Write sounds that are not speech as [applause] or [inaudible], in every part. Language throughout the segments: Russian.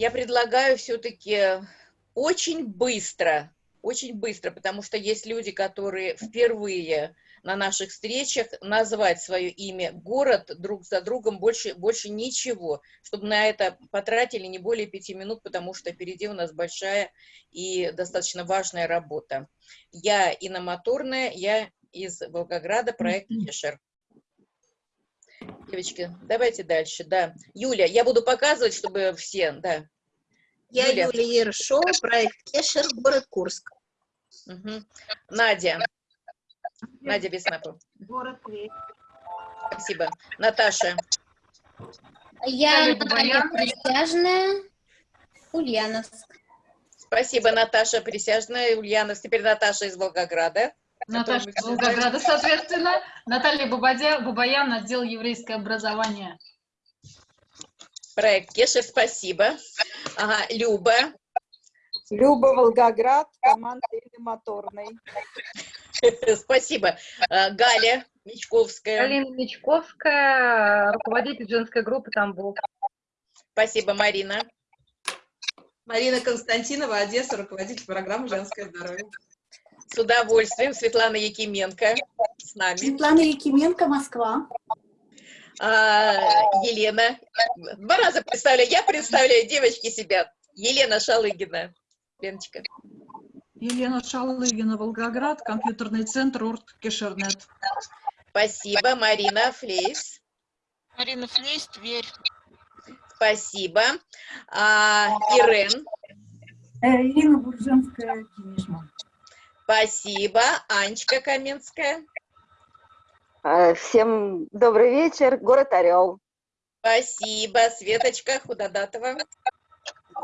я предлагаю все-таки очень быстро, очень быстро, потому что есть люди, которые впервые на наших встречах назвать свое имя, город друг за другом, больше, больше ничего, чтобы на это потратили не более пяти минут, потому что впереди у нас большая и достаточно важная работа. Я Инна Моторная, я из Волгограда, проект Кешер. Девочки, давайте дальше, да. Юля, я буду показывать, чтобы все, да. Я Юля, Юлия Ершова, проект Кешер, город Курск. Угу. Надя. Надя Беснапова. Город Тверь. Спасибо. Наташа. Я Наталья Присяжная, Ульяновск. Спасибо, Наташа Присяжная, Ульяновск. Теперь Наташа из Волгограда. Наташа Волгограда, соответственно. Наталья Бабадя, Бабаян, отдел еврейское образование. Проект Кешер, спасибо. Ага, Люба. Люба Волгоград, команда или моторной. [laughs] Спасибо. А, Галя Мечковская. Галина Мечковская, руководитель женской группы Тамбов. Спасибо, Марина. Марина Константинова, Одесса, руководитель программы «Женское здоровье». С удовольствием. Светлана Якименко с нами. Светлана Якименко, Москва. А, Елена. Два раза представляю. Я представляю, девочки себя. Елена Шалыгина. Леночка. Елена Шалыгина, Волгоград, компьютерный центр УРТ Кешернет. Спасибо. Марина Флейс. Марина Флейс, Тверь. Спасибо. А, Ирен. Э, Ирина Буржанская, Кинешма. Спасибо. Анечка Каменская. Э, всем добрый вечер. Город Орел. Спасибо. Светочка Худодатова.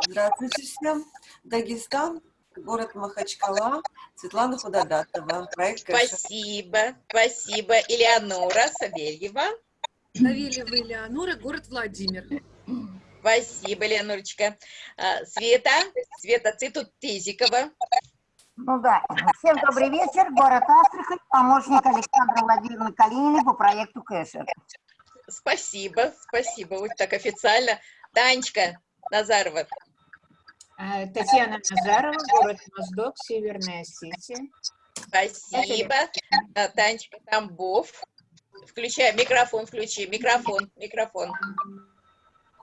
Здравствуйте всем. Дагестан, город Махачкала, Светлана Худодатова. Проект Спасибо. Спасибо. Элеонора Савельева. Савельева Элеонора, город Владимир. Спасибо, Ленурочка. А, Света, Света, ты тут Тезикова. Ну да. Всем добрый вечер. Город Астрахань, помощник Александра Владимировны Калининой по проекту Кэшер. Спасибо, спасибо. Вот так официально. Танечка Назарова. Э, Татьяна Назарова, город Моздок, Северная Осетия. Спасибо. Танечка Тамбов. Включай микрофон, включи. Микрофон, микрофон.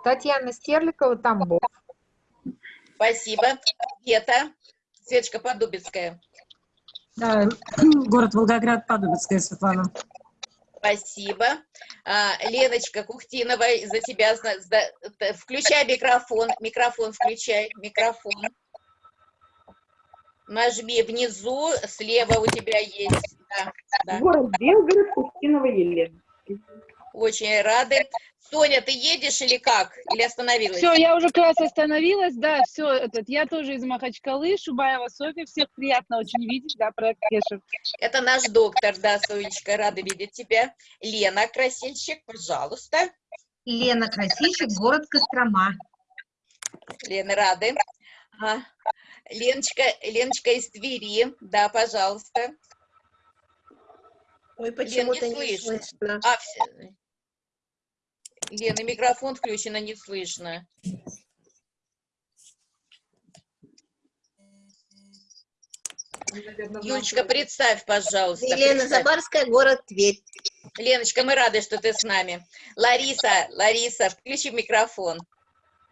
Татьяна Стерликова, Тамбов. Спасибо. Света. Светочка Подубицкая. Да, [clears throat] город Волгоград, Подубицкая, Светлана. Спасибо. А, Леночка Кухтинова, за тебя... За, включай микрофон, микрофон включай, микрофон. Нажми внизу, слева у тебя есть. Да, да. Город Белгород, Кухтинова Елена. Очень рады. Соня, ты едешь или как? Или остановилась? Все, я уже как раз остановилась, да, все, этот, я тоже из Махачкалы, Шубаева Софья, всех приятно очень видеть, да, проект Кешев. Это наш доктор, да, Сонечка, рада видеть тебя. Лена Красильщик, пожалуйста. Лена Красильщик, город Кострома. Лена, рады. А, Леночка, Леночка из Твери, да, пожалуйста. Ой, почему-то не, не слышно. А, все, Лена, микрофон включен, а не слышно. Юлечка, представь, пожалуйста. Елена представь. Забарская, город Тверь. Леночка, мы рады, что ты с нами. Лариса, Лариса, включи микрофон.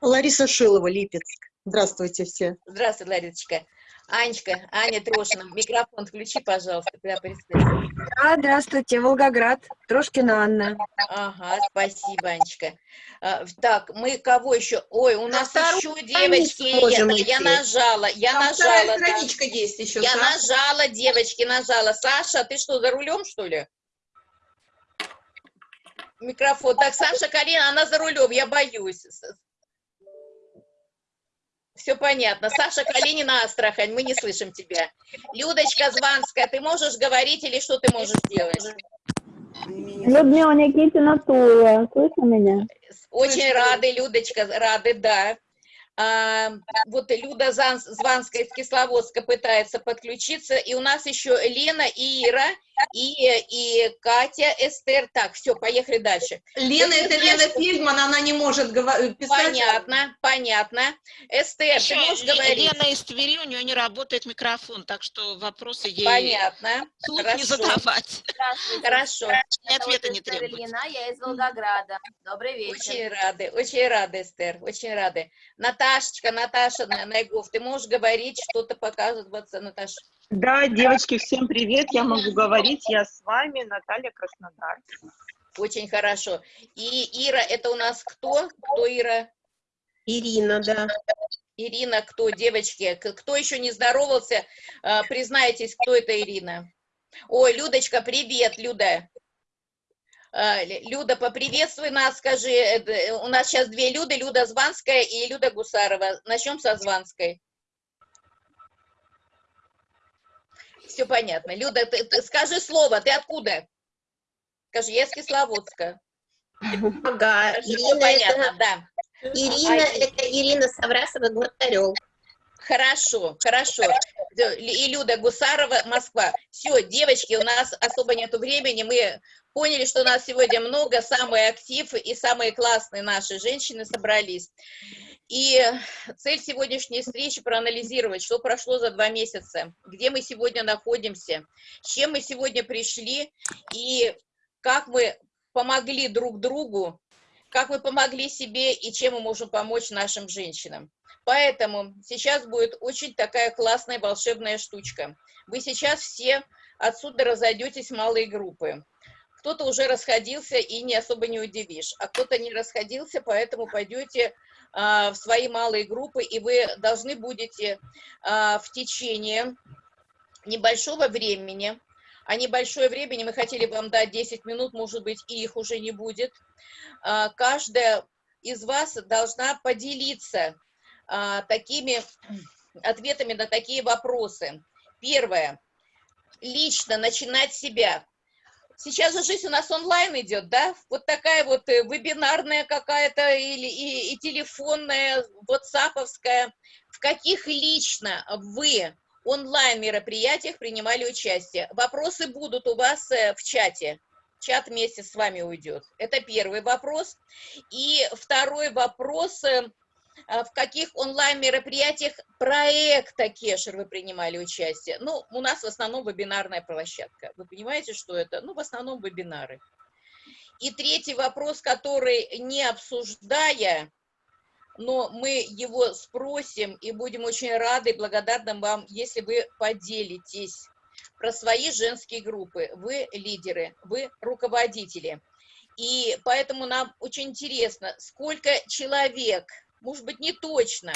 Лариса Шилова, Липецк. Здравствуйте все. Здравствуй, Ларисочка. Анечка, Аня Трошина, микрофон включи, пожалуйста, когда Да, здравствуйте, Волгоград, Трошкина Анна. Ага, спасибо, Анечка. А, так, мы кого еще? Ой, у нас еще девочки, я, я нажала, я Там нажала. страничка да. есть еще. Я Саша. нажала, девочки, нажала. Саша, ты что, за рулем, что ли? Микрофон. Так, Саша Карина, она за рулем, я боюсь. Все понятно. Саша Калинина, Астрахань, мы не слышим тебя. Людочка Званская, ты можешь говорить или что ты можешь делать? Людмила Никитина Тула, слышно меня? Очень рады, Людочка, рады, да. А, вот Люда Званская из Кисловодска пытается подключиться, и у нас еще Лена и Ира и, и Катя, Эстер. Так, все, поехали дальше. Лена, Ты это знаешь, Лена Фильдман, она не может гова- писать. Понятно, понятно. Эстер, ты Еще можешь Ле- говорить? Лена из Твери, у нее не работает микрофон, так что вопросы ей Понятно. вслух не Хорошо. задавать. Хорошо. И ответа не требуется. Ильина, я из Волгограда. Добрый вечер. Очень рады, очень рады, Эстер, очень рады. Наташечка, Наташа На- Найгов, ты можешь говорить, что-то показываться, Наташа? Да, девочки, всем привет. Я могу говорить. Я с вами, Наталья Краснодар. Очень хорошо. И Ира, это у нас кто? Кто Ира? Ирина, да. Ирина, кто, девочки? Кто еще не здоровался, э, признайтесь, кто это Ирина? Ой, Людочка, привет, Люда. Э, Лю- Люда, поприветствуй нас, скажи, э, д- у нас сейчас две Люды, Люда Званская и Люда Гусарова. Начнем со Званской. Все понятно. Люда, ты, ты скажи слово, ты откуда? Скажи, я из Кисловодска. Ага, Всё Ирина, понятно, это, да. Ирина, А, это Ирина Саврасова, город Орел. Хорошо, хорошо. И Люда Гусарова, Москва. Все, девочки, у нас особо нету времени. Мы поняли, что у нас сегодня много, самый актив и самые классные наши женщины собрались. И цель сегодняшней встречи проанализировать, что прошло за два месяца, где мы сегодня находимся, с чем мы сегодня пришли и как мы помогли друг другу, как мы помогли себе и чем мы можем помочь нашим женщинам. Поэтому сейчас будет очень такая классная волшебная штучка. Вы сейчас все отсюда разойдетесь в малые группы. Кто-то уже расходился и не особо не удивишь, а кто-то не расходился, поэтому пойдете в свои малые группы, и вы должны будете а, в течение небольшого времени, а небольшое времени мы хотели вам дать 10 минут, может быть, и их уже не будет, а, каждая из вас должна поделиться а, такими ответами на такие вопросы. Первое. Лично начинать себя. Сейчас же жизнь у нас онлайн идет, да? Вот такая вот э, вебинарная какая-то или и, и телефонная, ватсаповская. В каких лично вы онлайн-мероприятиях принимали участие? Вопросы будут у вас э, в чате. Чат вместе с вами уйдет. Это первый вопрос. И второй вопрос. Э, в каких онлайн-мероприятиях проекта Кешер вы принимали участие? Ну, у нас в основном вебинарная площадка. Вы понимаете, что это? Ну, в основном вебинары. И третий вопрос, который не обсуждая, но мы его спросим и будем очень рады и благодарны вам, если вы поделитесь про свои женские группы. Вы лидеры, вы руководители. И поэтому нам очень интересно, сколько человек, может быть, не точно,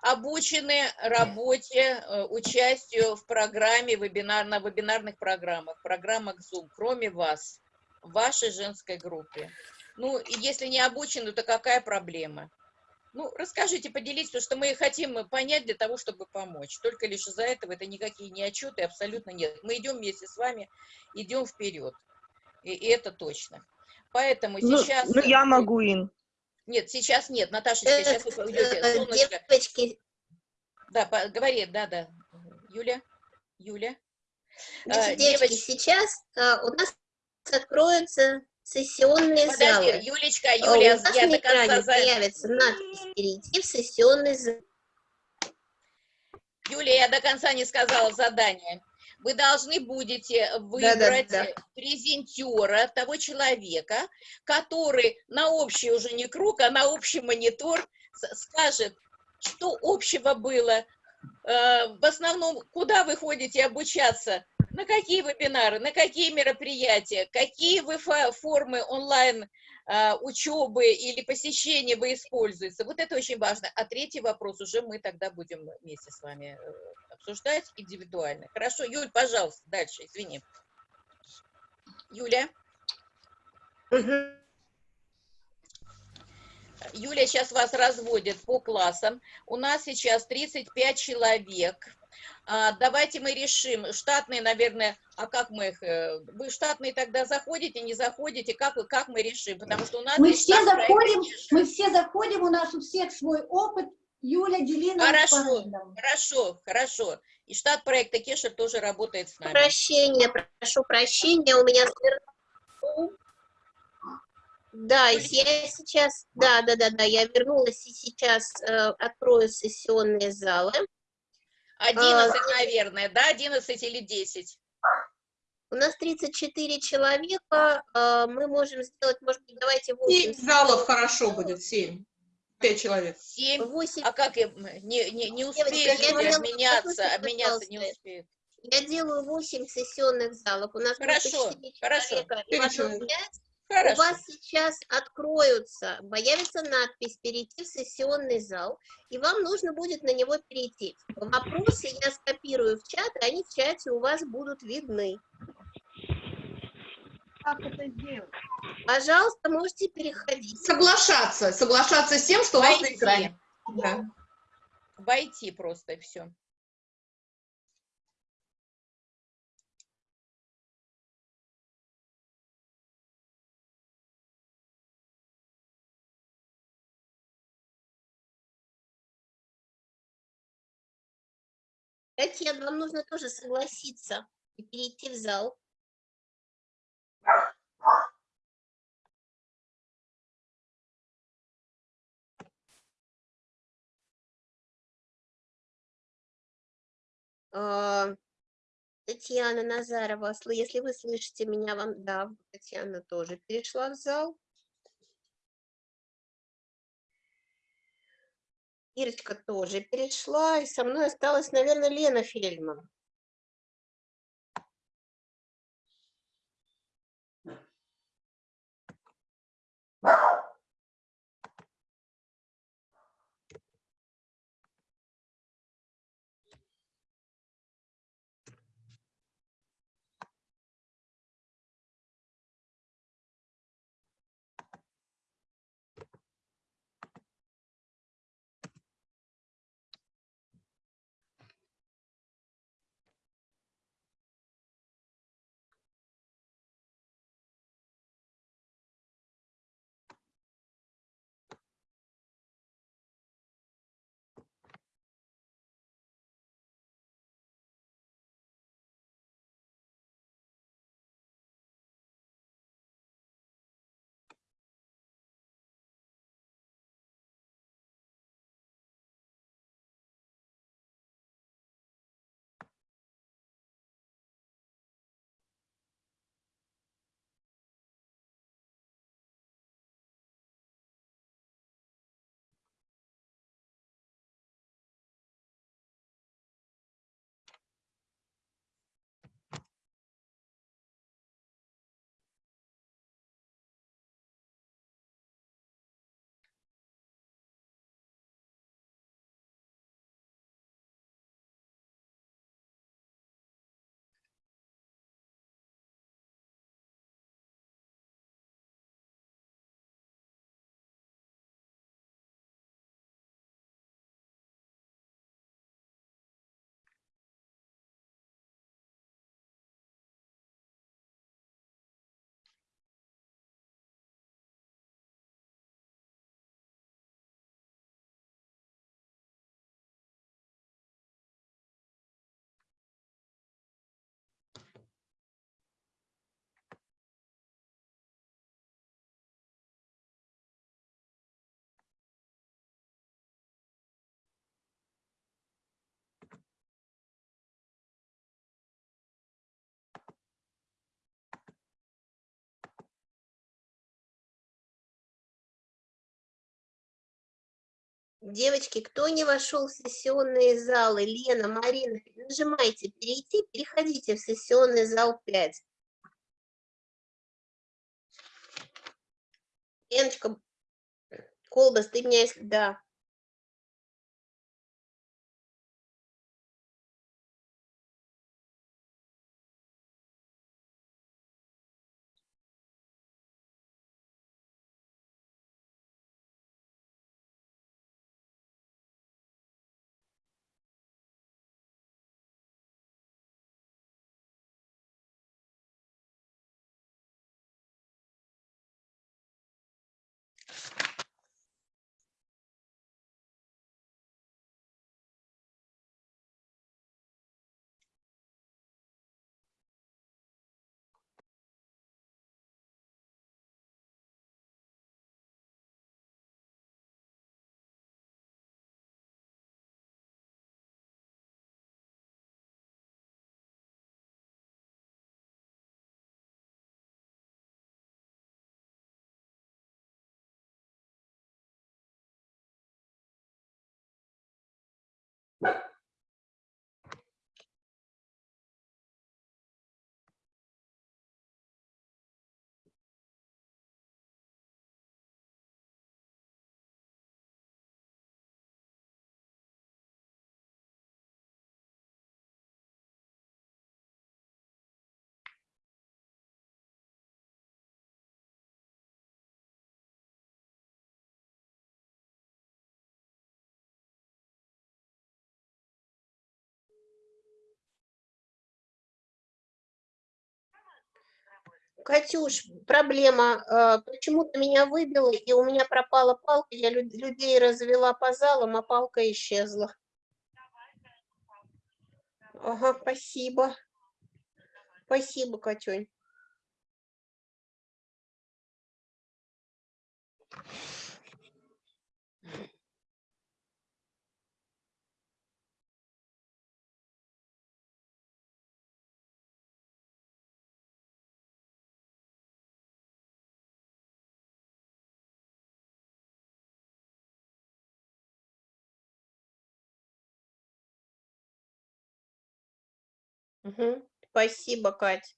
обучены работе, э, участию в программе, вебинар, на вебинарных программах, программах Zoom, кроме вас, в вашей женской группе. Ну, и если не обучены, то какая проблема? Ну, расскажите, поделитесь, потому что мы хотим понять для того, чтобы помочь. Только лишь из-за этого это никакие не отчеты, абсолютно нет. Мы идем вместе с вами, идем вперед. И, и это точно. Поэтому Ну, сейчас... ну, я могу, Ин. Нет, сейчас нет, Наташечка, сейчас вы уйдете. Э, Солнышко. Девочки, Да, говори, да, да. Юля, Юля. значит, А, девочки, девоч- сейчас а, у нас откроются сессионные Подожди, залы. Юлечка, А, Юля, у нас я на до конца экране за- появится надпись «Перейти в сессионный зал». Юля, я до конца не сказала задание. Вы должны будете выбрать да. презентера, того человека, который на общий уже не круг, а на общий монитор скажет, что общего было, э, в основном, куда вы ходите обучаться, на какие вебинары, на какие мероприятия, какие вы фо- формы онлайн учебы или посещения вы используете. Вот это очень важно. А третий вопрос уже мы тогда будем вместе с вами э, обсуждать индивидуально. Хорошо, Юль, пожалуйста, дальше, извини. Юля? Юля сейчас вас разводит по классам. У нас сейчас 35 человек. А, давайте мы решим, штатные, наверное, а как мы их, э, вы штатные тогда заходите, не заходите, как, вы- как мы решим, потому что у нас Мы все заходим, мы все заходим, у нас у всех свой опыт, Юля Делина. Хорошо, хорошо, хорошо. И штат проекта Кешер тоже работает с нами. Прощения, прошу прощения, у меня. Да, я сейчас, да, да, да, да, я вернулась и сейчас э, открою сессионные залы. 11, а, наверное, да? 11 или 10? У нас 34 человека, а, мы можем сделать, может быть, давайте 8. 7 залов хорошо будет, 7. 5 человек. 7, 8. а как, я не, не, не успею Девочка, обменяться, делаю, не успею. Я делаю 8 сессионных залов, у нас хорошо, хорошо. человека, 5 человек. Хорошо. У вас сейчас откроются, появится надпись «Перейти в сессионный зал», и вам нужно будет на него перейти. Вопросы я скопирую в чат, и они в чате у вас будут видны. Как это сделать? Пожалуйста, можете переходить. Соглашаться, соглашаться с тем, что Войти. у вас на экране. Да. Войти просто, и все. Татьяна, вам нужно тоже согласиться и перейти в зал. А, Татьяна Назарова, сл- если вы слышите меня, вам, да, Татьяна тоже перешла в зал. Ирочка тоже перешла, и со мной осталась, наверное, Лена Фельдман. Девочки, кто не вошел в сессионные залы, Лена, Марина, нажимайте перейти, переходите в сессионный зал 5. Леночка, Колбас, ты меня, если- да. Катюш, проблема. э, Почему-то меня выбило, и у меня пропала палка. Я лю- людей развела по залам, а палка исчезла. Ага, спасибо. Спасибо, Катюнь. Мгм. Спасибо, Кать.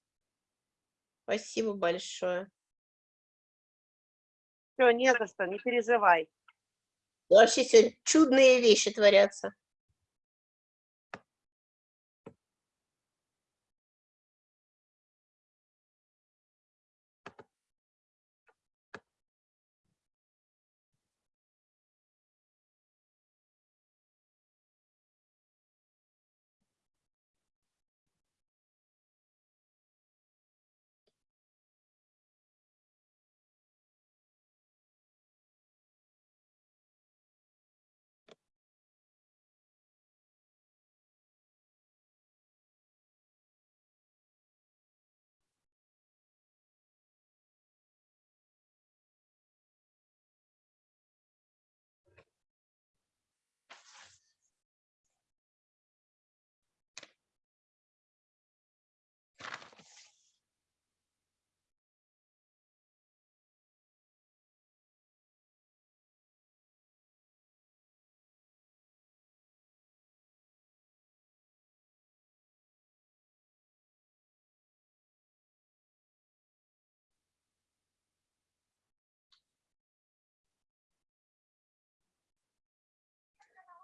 Спасибо большое. Все, не за что, не переживай. Вообще сегодня чудные вещи творятся.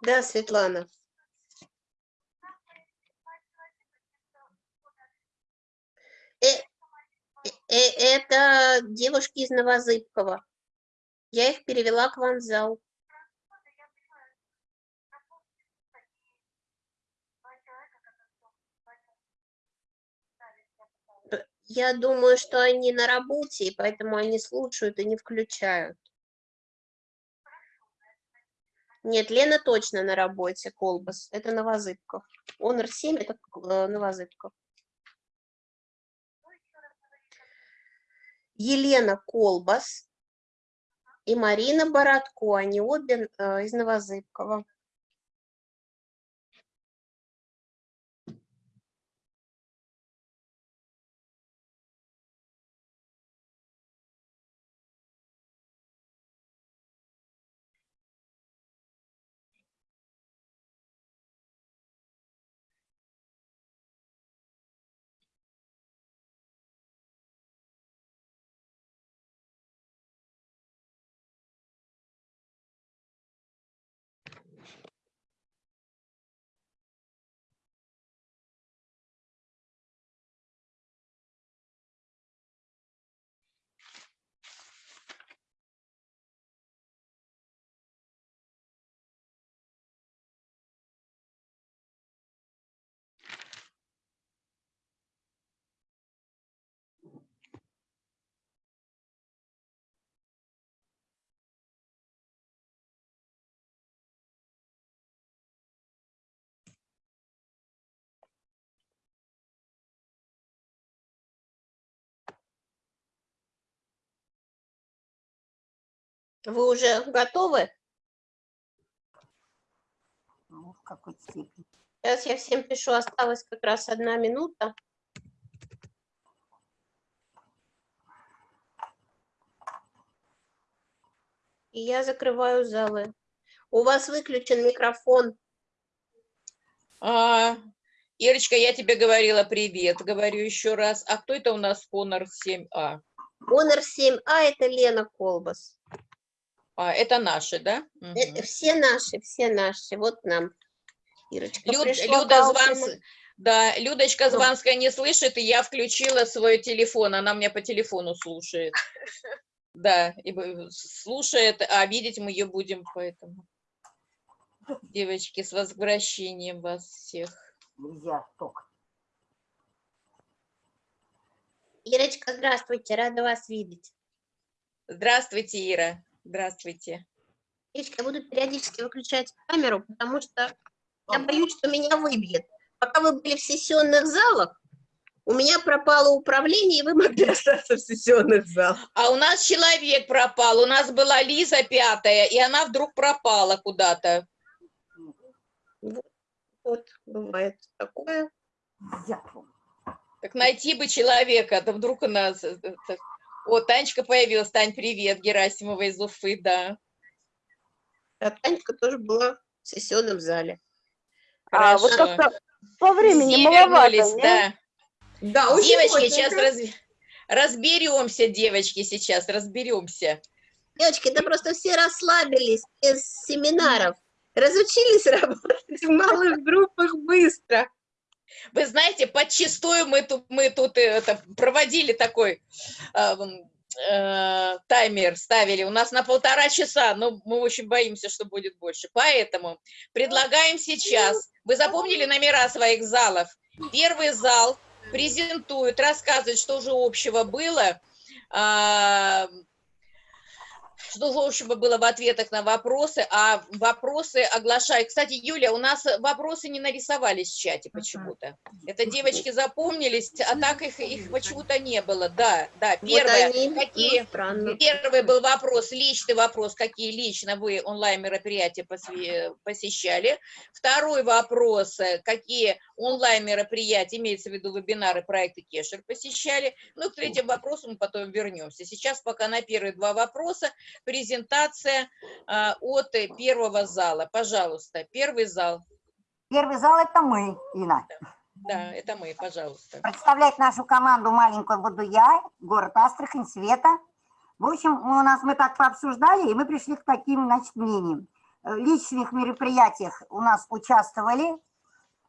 Да, Светлана. Э, э, это девушки из Новозыбкова. Я их перевела к вам в зал. Я думаю, что они на работе, и поэтому они слушают и не включают. Нет, Лена точно на работе, Колбас. Это Новозыбков. Онор 7 это э, Новозыбков. Елена Колбас и Марина Бородко. Они обе э, из Новозыбкова. Вы уже готовы? Ну, в какой-то степени. Сейчас я всем пишу, осталась как раз одна минута. И я закрываю залы. У вас выключен микрофон. А, Ирочка, я тебе говорила привет, говорю еще раз. А кто это у нас Honor 7А? Honor 7А это Лена Колбас. А, это наши, да? Это все наши, все наши. Вот нам. Ирочка Люд- пришла Люда Званс... Да, Людочка Ну. Званская не слышит, и я включила свой телефон, она меня по телефону слушает. [laughs] Да, и б- слушает, а видеть мы ее будем, поэтому. Девочки, с возвращением вас всех. Нельзя только. Ирочка, здравствуйте, рада вас видеть. Здравствуйте, Ира. Здравствуйте. Ирочка, я буду периодически выключать камеру, потому что я боюсь, что меня выбьет. Пока вы были в сессионных залах, у меня пропало управление, и вы могли [laughs] остаться в сессионных залах. А у нас человек пропал. У нас была Лиза пятая, и она вдруг пропала куда-то. Вот, вот, бывает такое. Так найти бы человека, да вдруг у нас... э, О, Танечка появилась. Тань, привет, Герасимова из Уфы, да. А Танечка тоже была в сессионном зале. А, вот Хорошо. как-то по времени Все маловато, вернулись, не? да. Да, очень Девочки, сейчас плотненько. раз- разберемся, девочки, сейчас разберемся. Девочки, да просто все расслабились из семинаров. Разучились [laughs] работать в малых группах быстро. Вы знаете, подчистую мы тут, мы тут э, это, проводили такой э, м, э, таймер, ставили. У нас на полтора часа, но мы очень боимся, что будет больше. Поэтому предлагаем сейчас. Вы запомнили номера своих залов? Первый зал презентует, рассказывает, что же общего было, а, что же общего было в ответах на вопросы, а вопросы оглашаю. Кстати, Юля, у нас вопросы не нарисовались в чате почему-то. Это девочки запомнились, а так их, их почему-то не было. Да, да. Вот Первое, они, ну, какие... странно. Первый был вопрос, личный вопрос, какие лично вы онлайн-мероприятия посещали. Второй вопрос, э, какие онлайн-мероприятия, имеется в виду вебинары, проекты Кешер посещали. Ну, к третьему вопросу мы потом вернемся. Сейчас пока на первые два вопроса презентация а, от э, первого зала. Пожалуйста, первый зал. Первый зал это мы, Инна. Да, это мы, пожалуйста. Представлять нашу команду маленькую буду я, город Астрахань, Света. В общем, у нас мы так пообсуждали, и мы пришли к таким, значит, мнениям. Э, В личных мероприятиях у нас участвовали,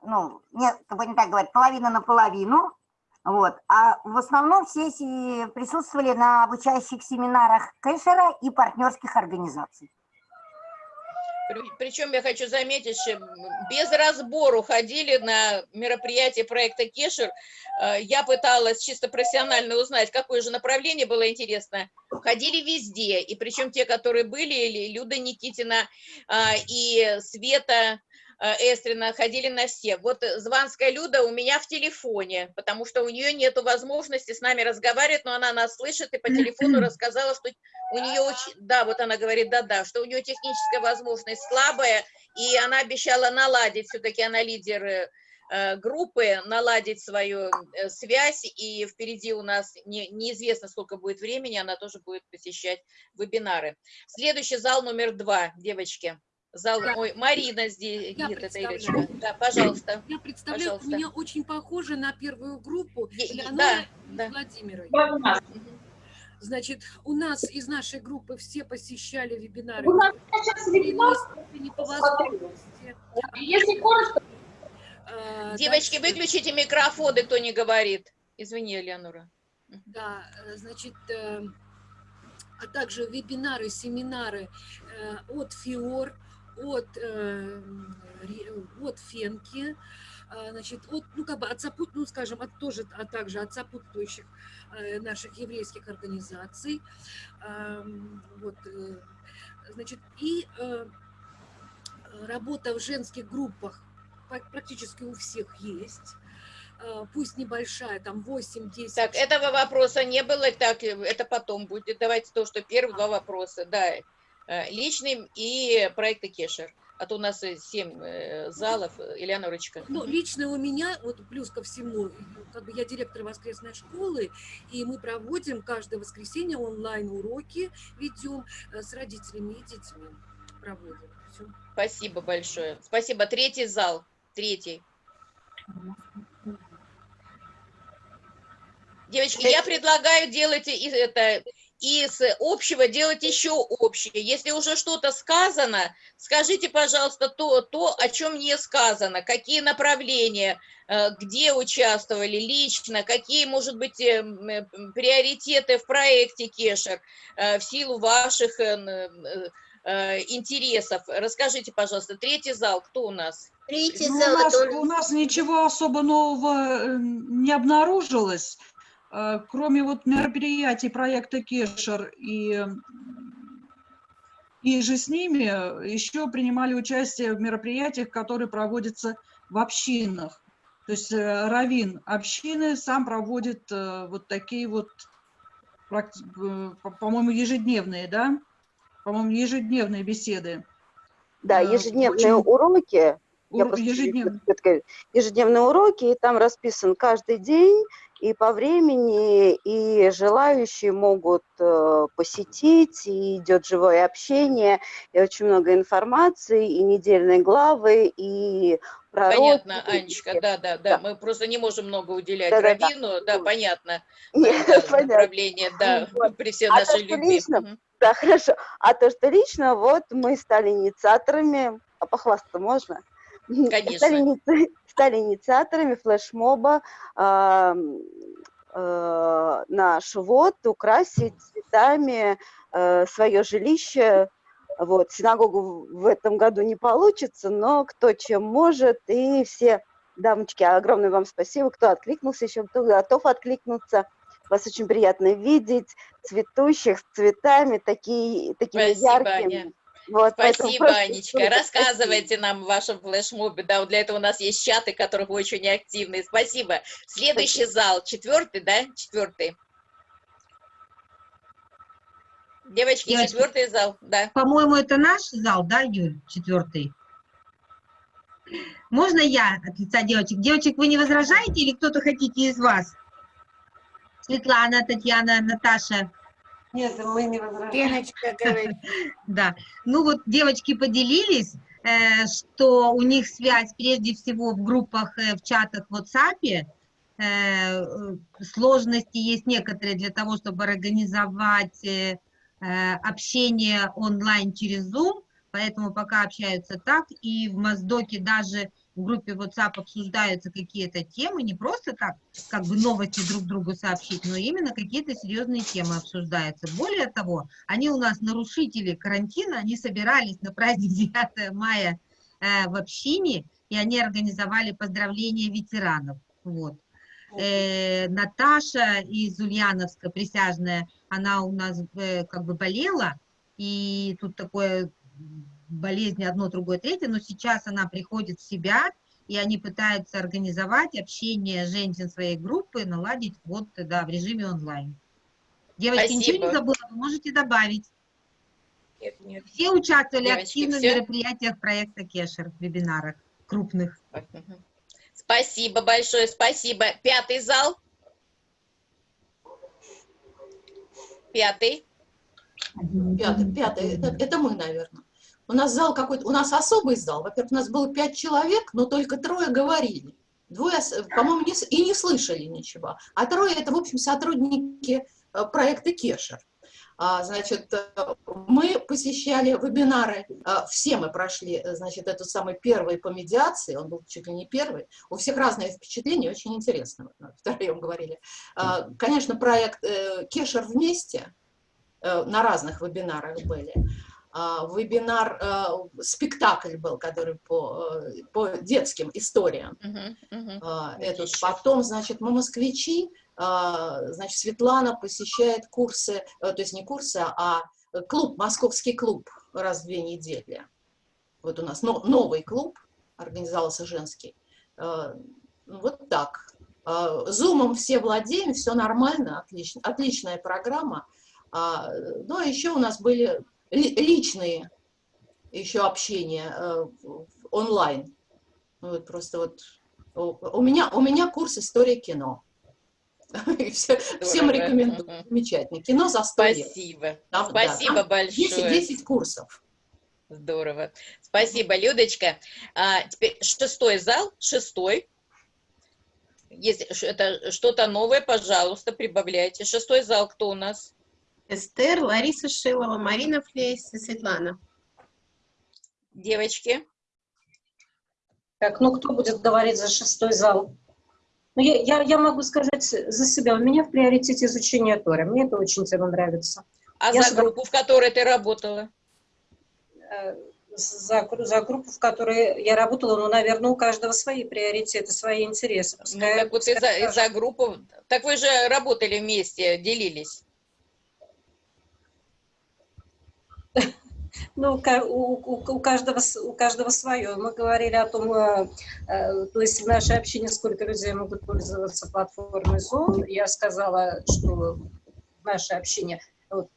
ну, не, как бы не так говорить, половина на половину, вот. А в основном все присутствовали на обучающих семинарах кэшера и партнерских организаций. Причем я хочу заметить, что без разбору ходили на мероприятие проекта Кешер. Э, Я пыталась чисто профессионально узнать, какое же направление было интересно. Ходили везде, и причем те, которые были, или Люда Никитина а, и Света э, Эстрина, ходили на все. Вот э, Званская Люда у меня в телефоне, потому что у нее нет возможности с нами разговаривать, но она нас слышит и по телефону рассказала, что у нее очень, да, вот она говорит, да-да, что у нее техническая возможность слабая, и она обещала наладить, все-таки она лидер э, э, группы, наладить свою связь, и впереди у нас не- неизвестно, сколько будет времени, она тоже будет посещать вебинары. Следующий зал номер два, девочки. Зал, Да. ой, Марина здесь, Я где это. Ирочка? Да, пожалуйста. Я представляю, Пожалуйста. у меня очень похоже на первую группу Леонора да, и да. Владимира. Да. Значит, у нас из нашей группы все посещали вебинары. У нас сейчас вебинар. степени по возможности. Если коротко, А, Девочки, дальше- выключите микрофоны, кто не говорит. Извини, Элеонора. Да, э, значит, э, а также вебинары, семинары э, от ФИОР, от, э, ре- от Фенки, а, значит, от, ну, как бы от сопут, ну, скажем, от тоже, а также от сопутствующих э, наших еврейских организаций, вот, э, значит, и э, работа в женских группах пра- практически у всех есть, Э, пусть небольшая, там 8-10 Так, этого вопроса не было, так, это потом будет. Давайте то, что первые два вопроса, да, э, личный и проекты Кешер. А то у нас э, семь э, залов, э, Элеонорочка. Ну, лично у меня, вот плюс ко всему, как бы я директор воскресной школы, и мы проводим каждое воскресенье онлайн-уроки, ведем с родителями и детьми. Проводим. Всё. Спасибо большое. Спасибо. Третий зал. Третий. Девочки, я предлагаю делать из, это, из общего делать еще общее. Если уже что-то сказано, скажите, пожалуйста, то, то, о чем не сказано, какие направления, э, где участвовали лично, какие, может быть, э, э, приоритеты в проекте Кешер в силу ваших интересов. Расскажите, пожалуйста, третий зал, кто у нас? Третий Ну, у, зал, нас, это он- у нас ничего особо нового не обнаружилось. Э, кроме вот мероприятий проекта Кешер и, и же с ними, еще принимали участие в мероприятиях, которые проводятся в общинах. То есть э, Равин общины сам проводит э, вот такие вот, по-моему, ежедневные, да? По-моему, ежедневные беседы. Да, ежедневные очень- уроки. Я всё-таки- ежедневные уроки, и там расписан каждый день, и по времени, и желающие могут э, посетить, и идет живое общение, и очень много информации, и недельные главы, и пророки. Понятно, Анечка, да, да, да. Мы просто не можем много уделять Да-да-да. Равину, да, понятно. [laughs] Нет, Да, [laughs] понятно. Направление, да, [laughs] при всей А то, нашей что любви. лично, да, хорошо. А то, что лично, вот мы стали инициаторами, а похвастаться можно? Конечно. Стали, стали инициаторами флешмоба ам, э, наш вот, украсить цветами э, свое жилище. Вот, синагогу в этом году не получится, но кто чем может, и все дамочки, огромное вам спасибо, кто откликнулся еще, кто готов откликнуться. Вас очень приятно видеть, цветущих, с цветами, такие, такими Спасибо, яркими. Аня. Вот, поэтому Спасибо, просто Анечка. Рассказывайте нам в вашем флешмобе. Да, вот для этого у нас есть чаты, вы очень активны. Спасибо. Следующий зал, четвертый, да? Четвертый. Девочки, Девочки, четвертый зал, да. По-моему, это наш зал, да, Юль, четвертый? Можно я от лица девочек? Девочек, вы не возражаете или кто-то хотите из вас? Светлана, Татьяна, Наташа. Нет, мы не возражаем. Леночка говорит. [laughs] Да. Ну вот девочки поделились, э, что у них связь прежде всего в группах, э, в чатах в WhatsApp. Э, сложности есть некоторые для того, чтобы организовать общение онлайн через Zoom, поэтому пока общаются так. И в Моздоке даже в группе WhatsApp обсуждаются какие-то темы, не просто так, как бы новости друг другу сообщить, но именно какие-то серьезные темы обсуждаются. Более того, они у нас нарушители карантина, они собирались на праздник [laughs] 9 мая э, в общине, и они организовали поздравления ветеранов. Вот. Э, Наташа из Ульяновска, присяжная, она у нас э, как бы болела, и тут такое болезни одно, другое, третье, но сейчас она приходит в себя, и они пытаются организовать общение женщин своей группы, наладить вот, да, в режиме онлайн. Девочки, ничего Спасибо. не забыла, вы можете добавить. Нет, нет. Все участвовали Девочки, активно в всё? мероприятиях проекта Кешер, вебинарах крупных. Спасибо большое, спасибо. Пятый зал. Пятый. Пятый, пятый, это, это мы, наверное. У нас зал какой-то, у нас особый зал. Во-первых, у нас было пять человек, но только трое говорили. Двое, по-моему, не и не слышали ничего. А трое это, в общем, сотрудники э, проекта Кешер. А, Значит, э, мы посещали вебинары, э, все мы прошли, значит, этот самый первый по медиации, он был чуть ли не первый. У всех разные впечатления, очень интересно, [laughs] втроем говорили. А, Конечно, проект Кешер вместе, на разных вебинарах были. А, Вебинар, э, спектакль был, который по, э, по детским историям. Мгм, мгм. А, Этот. Потом, значит, мы москвичи, а, значит, Светлана посещает курсы, э, то есть не курсы, а клуб, московский клуб раз в две недели. Вот у нас но- новый клуб организовался женский. Э, Вот так. А, Зумом все владеем, все нормально, отлично, отличная программа. А, Ну, а еще у нас были ли- личные еще общения э, онлайн. Ну, Вот просто вот у меня, у меня курс история кино. [laughs] Все- всем рекомендую. Замечательно. Кино за 100 лет. Спасибо. Там, да, Спасибо там большое. 10, 10 курсов. Здорово. Спасибо, Людочка. А, теперь шестой зал, шестой. Если это что-то новое, пожалуйста, прибавляйте. Шестой зал кто у нас? Эстер, Лариса Шилова, Марина Флейс и Светлана. Девочки. Так, ну кто будет говорить за шестой зал? Ну, я, я, я могу сказать за себя. У меня в приоритете изучение Торы. Мне это очень тема нравится. А Я за с удов- группу, в которой ты работала? э, за, за группу, в которой я работала, ну, наверное, у каждого свои приоритеты, свои интересы. Пускай, ну, так вот из-за из группы, так вы же работали вместе, делились. [laughs] Ну, у, у, каждого, у каждого свое. Мы говорили о том, э, э, то есть в нашей общине сколько людей могут пользоваться платформой Zoom. Я сказала, что в нашей общине вот,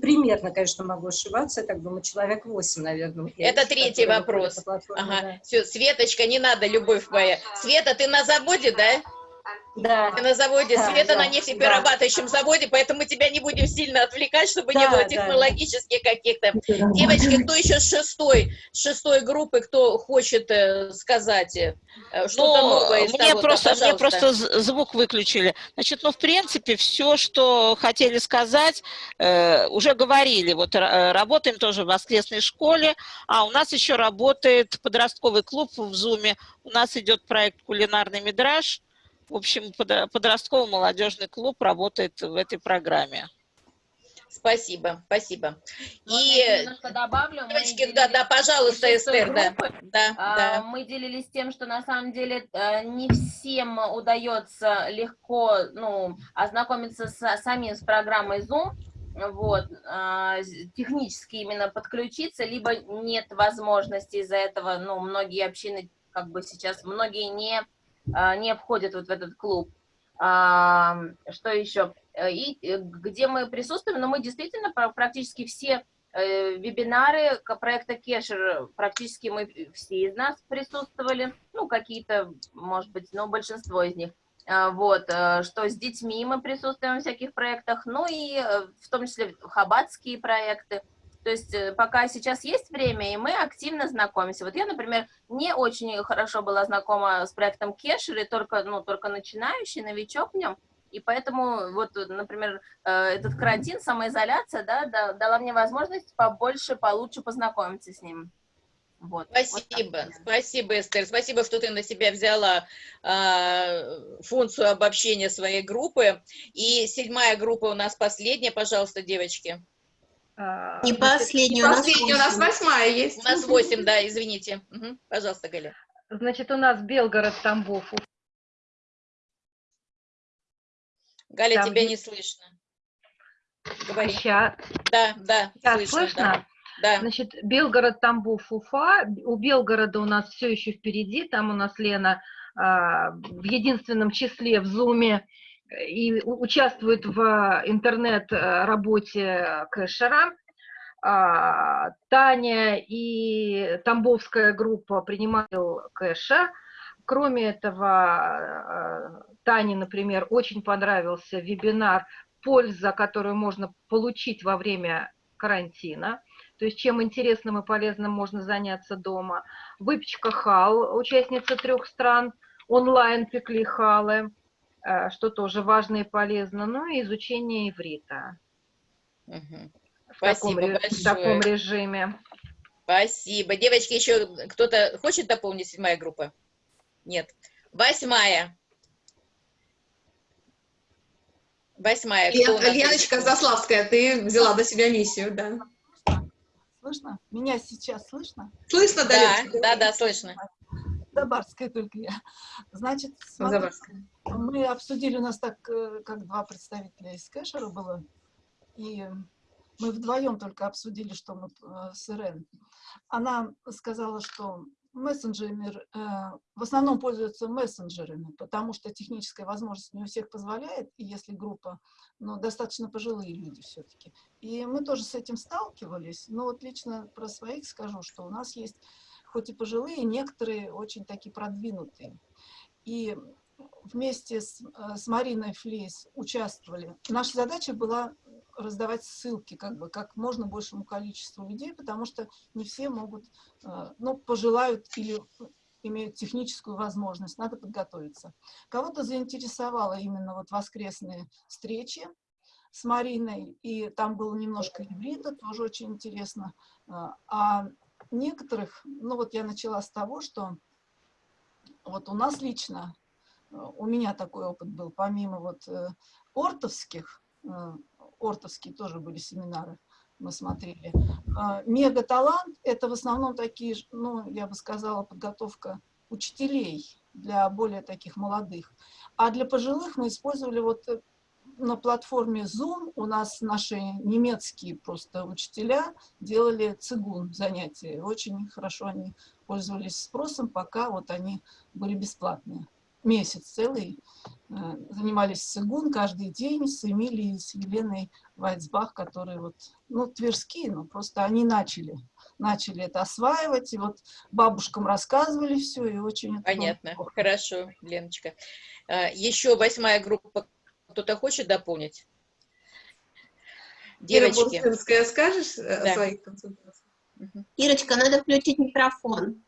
примерно, конечно, могу ошибаться, так думаю, человек 8, наверное. Это третий вопрос. Ага. Да. Все, Светочка, не надо, любовь моя. Света, ты на заводе, да? Да. на заводе да, Света да, на нефтеперерабатывающем да. заводе, поэтому тебя не будем сильно отвлекать, чтобы да, не было технологических да. каких-то. Да. Девочки, кто еще с шестой, шестой группы, кто хочет э, сказать э, что-то ну, новое из мне того просто, Мне просто звук выключили. Значит, ну, в принципе, все, что хотели сказать, э, уже говорили. Вот э, работаем тоже в воскресной школе, а у нас еще работает подростковый клуб в Зуме. У нас идет проект «Кулинарный мидраж», в общем, подростковый молодежный клуб работает в этой программе. Спасибо, спасибо. Можно и добавлю. Девочки, да, да, пожалуйста, Эстер, да. да, а, да. Мы делились тем, что на самом деле э, не всем удается легко ну, ознакомиться с самим с программой Zoom, вот, а, технически именно подключиться, либо нет возможности из-за этого, ну, многие общины, как бы сейчас, многие не не входят вот в этот клуб. А, что еще? И э, где мы присутствуем, но мы действительно практически все э, вебинары проекта Кешер, практически мы все из нас присутствовали, ну, какие-то, может быть, но большинство из них. А, вот, э, что с детьми мы присутствуем в всяких проектах, ну и в том числе хабатские проекты. То есть э, пока сейчас есть время, и мы активно знакомимся. Вот я, например, не очень хорошо была знакома с проектом Кешер, и только, ну, только начинающий, новичок в нем. И поэтому, вот, например, э, этот карантин, самоизоляция, да, дала мне возможность побольше, получше познакомиться с ним. Вот. Спасибо, вот спасибо, Эстер. Спасибо, что ты на себя взяла э, функцию обобщения своей группы. И седьмая группа у нас последняя, пожалуйста, девочки. А, не последний, у нас, у нас восьмая есть. У нас восемь, да, извините. Угу. Пожалуйста, Галя. Значит, у нас Белгород, Тамбов. Галя, Там тебя не слышно. Говори. Сейчас. Да, да, Сейчас слышно. слышно? Да. Да. Значит, Белгород, Тамбов, Уфа. У Белгорода у нас все еще впереди. Там у нас Лена а, в единственном числе в Зуме и участвует в интернет-работе кэшера. А, Таня и Тамбовская группа принимают кэша. Кроме этого, а, Тане, например, очень понравился вебинар «Польза, которую можно получить во время карантина». То есть чем интересным и полезным можно заняться дома. Выпечка хал, участница трех стран, онлайн пекли халы. Э, что тоже важно и полезно, ну и изучение иврита. Угу. В, таком, в таком режиме. Спасибо. Девочки, еще кто-то хочет дополнить седьмая группа? Нет. Восьмая. Восьмая. Лен, Леночка Заславская, ты взяла до себя миссию, да. Слышно? Меня сейчас слышно? Слышно, да. Да, да, да, слышно. Забарская только я. Значит, смотрите, мы обсудили, у нас так, э, как два представителя из кэшера было, и мы вдвоем только обсудили, что мы э, с Ирен. Она сказала, что мессенджерами, э, в основном пользуются мессенджерами, потому что техническая возможность не у всех позволяет, и если группа, ну, достаточно пожилые люди все-таки. И мы тоже с этим сталкивались, но вот лично про своих скажу, что у нас есть хоть и пожилые, некоторые очень такие продвинутые. И вместе с, э, с Мариной Флейс участвовали. Наша задача была раздавать ссылки как бы как можно большему количеству людей, потому что не все могут, э, ну, пожелают или имеют техническую возможность, надо подготовиться. Кого-то заинтересовало именно вот воскресные встречи с Мариной, и там было немножко иврита, тоже очень интересно. Э, а некоторых, ну вот я начала с того, что вот у нас лично, э, у меня такой опыт был, помимо вот э, ортовских, э, ортовские тоже были семинары, мы смотрели. А, мега-талант – это в основном такие, ну, я бы сказала, подготовка учителей для более таких молодых. А для пожилых мы использовали вот на платформе Zoom у нас наши немецкие просто учителя делали цигун занятия. Очень хорошо они пользовались спросом, пока вот они были бесплатные. Месяц целый э, занимались цигун каждый день с Эмилией, с Еленой Вайцбах, которые вот, ну, тверские, но просто они начали, начали это осваивать, и вот бабушкам рассказывали все, и очень... Понятно, хорошо, Леночка. Э, Еще восьмая группа кто-то хочет дополнить? Девочки. Ира скажешь да. о своих консультациях? Ирочка, надо включить микрофон.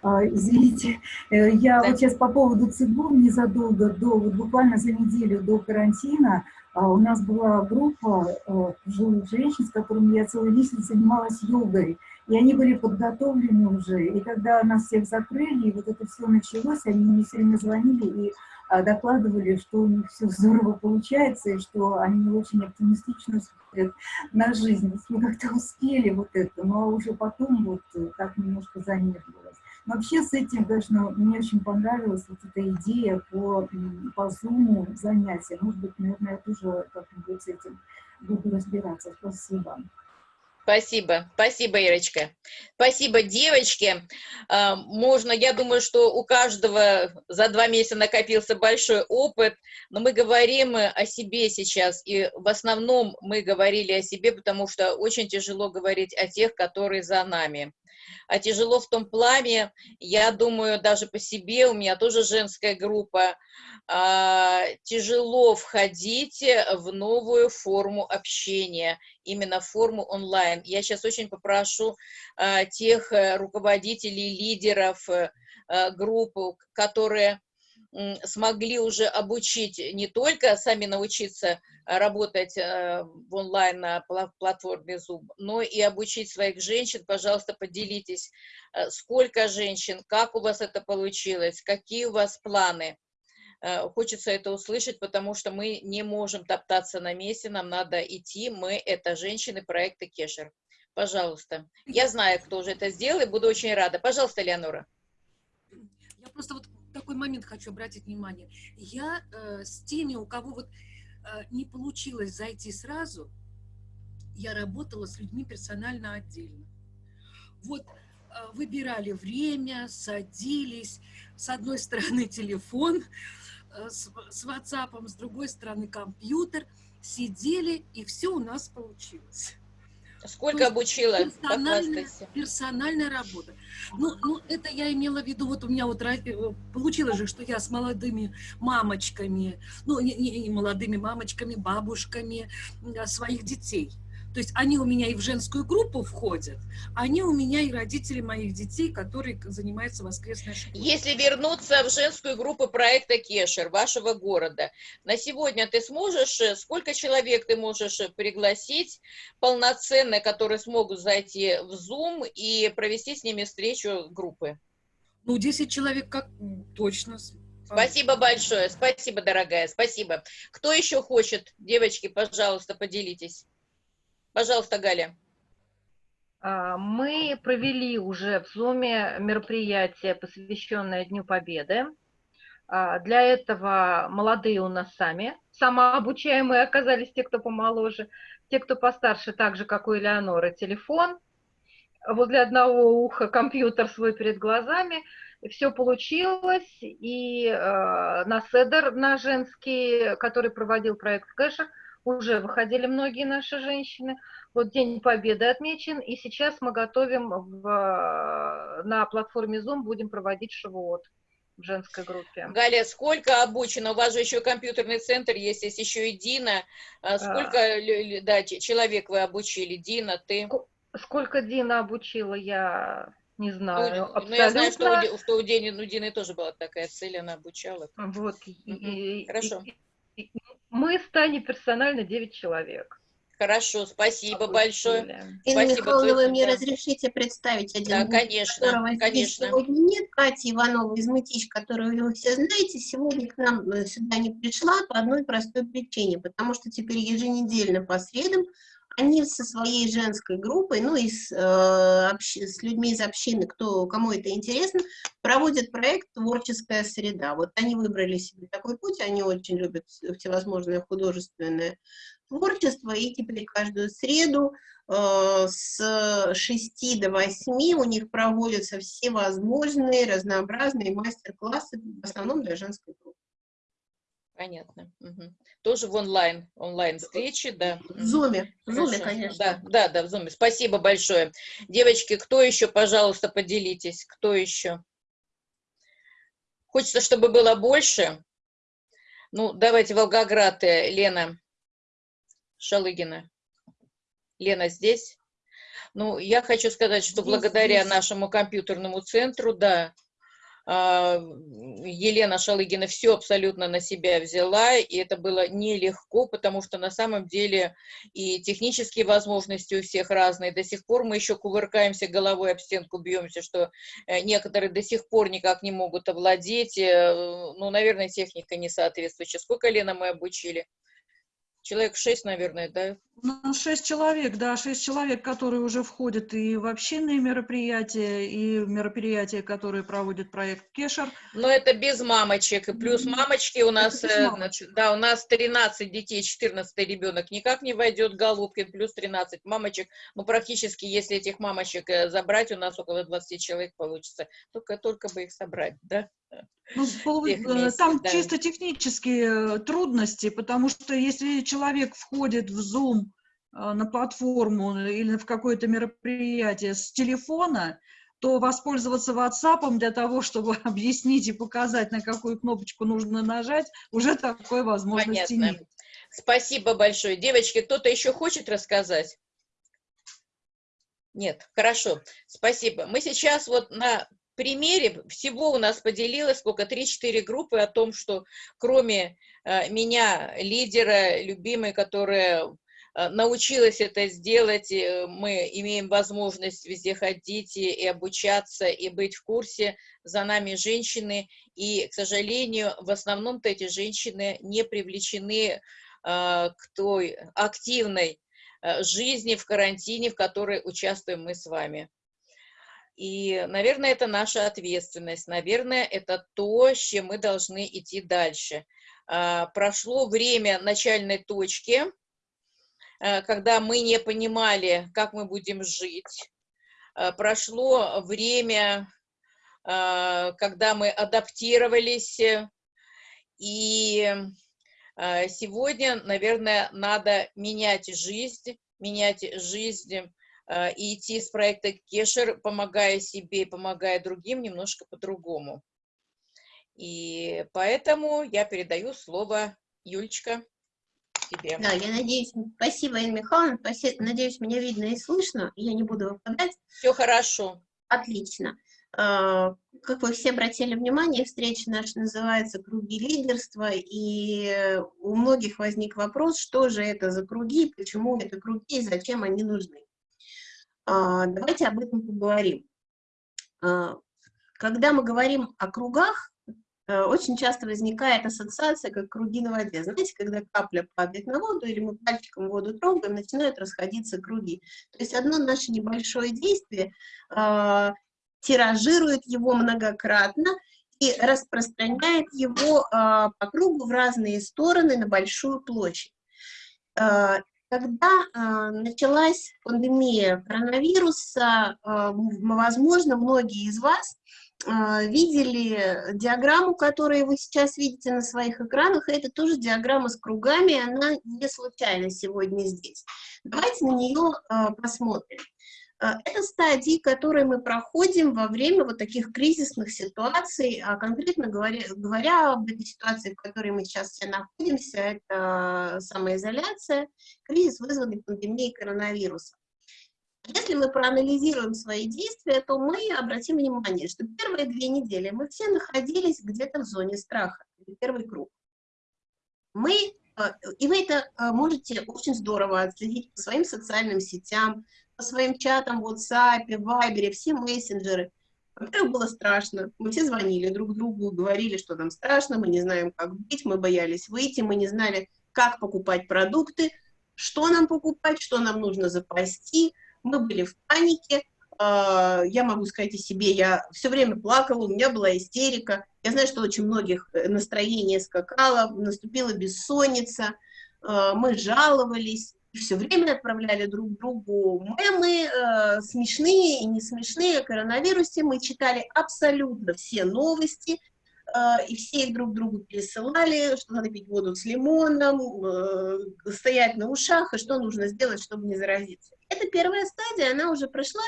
А, извините, э, я да. вот сейчас по поводу ЦИГУМ незадолго до, вот буквально за неделю до карантина, а, у нас была группа э, пожилых женщин, с которыми я целый месяц занималась йогой, и они были подготовлены уже, и когда нас всех закрыли, и вот это все началось, они мне все время звонили и а, докладывали, что у них все здорово получается, и что они очень оптимистично смотрят на жизнь. Мы как-то успели вот это, но уже потом вот так немножко замедлилось. Вообще с этим, конечно, мне очень понравилась вот эта идея по, по Zoom занятия. Может быть, наверное, я тоже как-нибудь с этим буду разбираться. Спасибо. Спасибо, спасибо, Ирочка. Спасибо, девочки. А, можно, я думаю, что у каждого за два месяца накопился большой опыт, но мы говорим о себе сейчас, и в основном мы говорили о себе, потому что очень тяжело говорить о тех, которые за нами. А тяжело в том плане, я думаю, даже по себе, у меня тоже женская группа, а, тяжело входить в новую форму общения, именно форму онлайн. Я сейчас очень попрошу а, тех э, руководителей, лидеров э, группы, которые смогли уже обучить не только сами научиться работать э, в онлайн на платформе Zoom, но и обучить своих женщин. Пожалуйста, поделитесь, э, сколько женщин, как у вас это получилось, какие у вас планы. Э, хочется это услышать, потому что мы не можем топтаться на месте, нам надо идти. Мы – это женщины проекта Кешер. Пожалуйста. Я знаю, кто уже это сделал, и буду очень рада. Пожалуйста, Леонора. Я просто вот такой момент хочу обратить внимание. Я э, с теми, у кого вот э, не получилось зайти сразу, я работала с людьми персонально отдельно. Вот э, выбирали время, садились, с одной [laughs] стороны телефон э, с, с WhatsApp, с другой стороны компьютер, сидели, и все у нас получилось. Сколько обучила? Персональная, персональная работа. Ну, ну, это я имела в виду, вот у меня вот э, получилось же, что я с молодыми мамочками, ну, не, не, не молодыми мамочками, бабушками своих детей – то есть они у меня и в женскую группу входят, они у меня и родители моих детей, которые занимаются воскресной школой. Если вернуться в женскую группу проекта Кешер, вашего города, на сегодня ты сможешь, э, сколько человек ты можешь э, пригласить полноценно, которые смогут зайти в Zoom и провести с ними встречу группы? Ну, 10 человек как точно. Спасибо большое, спасибо, дорогая, спасибо. Кто еще хочет? Девочки, пожалуйста, поделитесь. Пожалуйста, Галя. А, мы провели уже в Zoom мероприятие, посвященное Дню Победы. А, для этого молодые у нас сами, самообучаемые оказались те, кто помоложе, те, кто постарше, так же, как у Элеоноры, телефон, возле одного уха компьютер свой перед глазами. Все получилось, и э, на Седер, на женский, который проводил проект Кэша, уже выходили многие наши женщины. Вот День Победы отмечен, и сейчас мы готовим в, на платформе Zoom, будем проводить шивот в женской группе. Галя, сколько обучено? У вас же еще компьютерный центр есть, есть еще и Дина. Сколько а... да, человек вы обучили? Дина, ты? Сколько Дина обучила, я не знаю. Ну, ну я знаю, что у, что у Дины, ну, Дины тоже была такая цель, она обучала. Вот. Угу. И, Хорошо. И, мы станем персонально 9 человек. Хорошо, спасибо Обучили. большое. Инна спасибо, Михайловна, вы мне разрешите представить один Да, конечно, которого конечно. сегодня нет. Катя Иванова из Мытищ, которую вы все знаете, сегодня к нам э, сюда не пришла по одной простой причине, потому что теперь еженедельно по средам они со своей женской группой, ну и с, э, с людьми из общины, кто, кому это интересно, проводят проект «Творческая среда». Вот они выбрали себе такой путь, они очень любят всевозможное художественное творчество, и теперь каждую среду э, с 6 до 8 у них проводятся всевозможные разнообразные мастер-классы, в основном для женской группы. Понятно. Угу. Тоже в онлайн, онлайн встречи, да. В зуме, в зуме, конечно. Да, да, да, в зуме. Спасибо большое. Девочки, кто еще, пожалуйста, поделитесь, кто еще? Хочется, чтобы было больше. Ну, давайте Волгоград, э, Лена Шалыгина. Лена здесь? Ну, я хочу сказать, что здесь, благодаря здесь. нашему компьютерному центру, да, Елена Шалыгина все абсолютно на себя взяла, и это было нелегко, потому что на самом деле и технические возможности у всех разные. До сих пор мы еще кувыркаемся головой об стенку, бьемся, что э, некоторые до сих пор никак не могут овладеть. Э, ну, наверное, техника не соответствующая. Сколько, Лена, мы обучили? Человек шесть, наверное, да? Ну, шесть человек, да, шесть человек, которые уже входят и в общинные мероприятия, и в мероприятия, которые проводит проект Кешер. Но это без мамочек, и плюс мамочки у нас, э, значит, да, у нас 13 детей, 14 ребенок никак не войдет, Голубкин, плюс 13 мамочек, ну, практически, если этих мамочек э, забрать, у нас около 20 человек получится, только, только бы их собрать, да? Ну, вместе, там да. чисто технические э, трудности, потому что если человек входит в Zoom э, на платформу или в какое-то мероприятие с телефона, то воспользоваться WhatsApp для того, [laughs] чтобы объяснить и показать, на какую кнопочку нужно нажать, уже такой возможности Понятно. нет. Спасибо большое. Девочки, кто-то еще хочет рассказать? Нет, хорошо, спасибо. Мы сейчас вот на примере всего у нас поделилось сколько, 3-4 группы о том, что кроме э, меня, лидера, любимой, которая научилась это сделать, э, мы имеем возможность везде ходить и, обучаться, и быть в курсе, за нами женщины, и, к сожалению, в основном-то эти женщины не привлечены э, к той активной э, жизни в карантине, в которой участвуем мы с вами. И, наверное, это наша ответственность, наверное, это то, с чем мы должны идти дальше. Прошло время начальной точки, когда мы не понимали, как мы будем жить. А, прошло время, когда мы адаптировались, и сегодня, наверное, надо менять жизнь, менять жизнь Э, и идти с проекта Кешер, помогая себе и помогая другим, немножко по-другому. И поэтому я передаю слово Юлечка тебе. Да, я надеюсь, спасибо, Инна Михайловна, надеюсь, меня видно и слышно, я не буду выпадать. Все хорошо. Отлично. Э, как вы все обратили внимание, встреча наша называется «Круги лидерства», и у многих возник вопрос, что же это за круги, почему это круги и зачем они нужны. А, давайте об этом поговорим. А, когда мы говорим о кругах, очень часто возникает ассоциация, как круги на воде. Знаете, когда капля падает на воду, или мы пальчиком воду трогаем, начинают расходиться круги. То есть одно наше небольшое действие э, тиражирует его многократно и распространяет его э, по кругу в разные стороны на большую площадь. Когда э, началась пандемия коронавируса, э, возможно, многие из вас э, видели диаграмму, которую вы сейчас видите на своих экранах. Это тоже диаграмма с кругами, она не случайно сегодня здесь. Давайте на нее э, посмотрим. Э, это стадии, которые мы проходим во время вот таких кризисных ситуаций, а конкретно говоря, говоря об этой ситуации, в которой мы сейчас все находимся, это самоизоляция, кризис, вызванный пандемией коронавируса. Если мы проанализируем свои действия, то мы обратим внимание, что первые две недели мы все находились где-то в зоне страха, первый круг. Мы, э, и вы это э, можете очень здорово отследить по своим социальным сетям, по своим чатам в WhatsApp, Viber, все мессенджеры. Во-первых, было страшно. Мы все звонили друг другу, говорили, что нам страшно, мы не знаем, как быть, мы боялись выйти, мы не знали, как покупать продукты. что нам покупать, что нам нужно запасти. Мы были в панике, а, я могу сказать о себе, я все время плакала, у меня была истерика. Я знаю, что очень многих э, настроение скакало, наступила бессонница, а, мы жаловались, все время отправляли друг другу мемы, э, смешные и не смешные о коронавирусе. Мы читали абсолютно все новости, и все их друг другу пересылали, что надо пить воду с лимоном, э, стоять на ушах, и что нужно сделать, чтобы не заразиться. Это первая стадия, она уже прошла,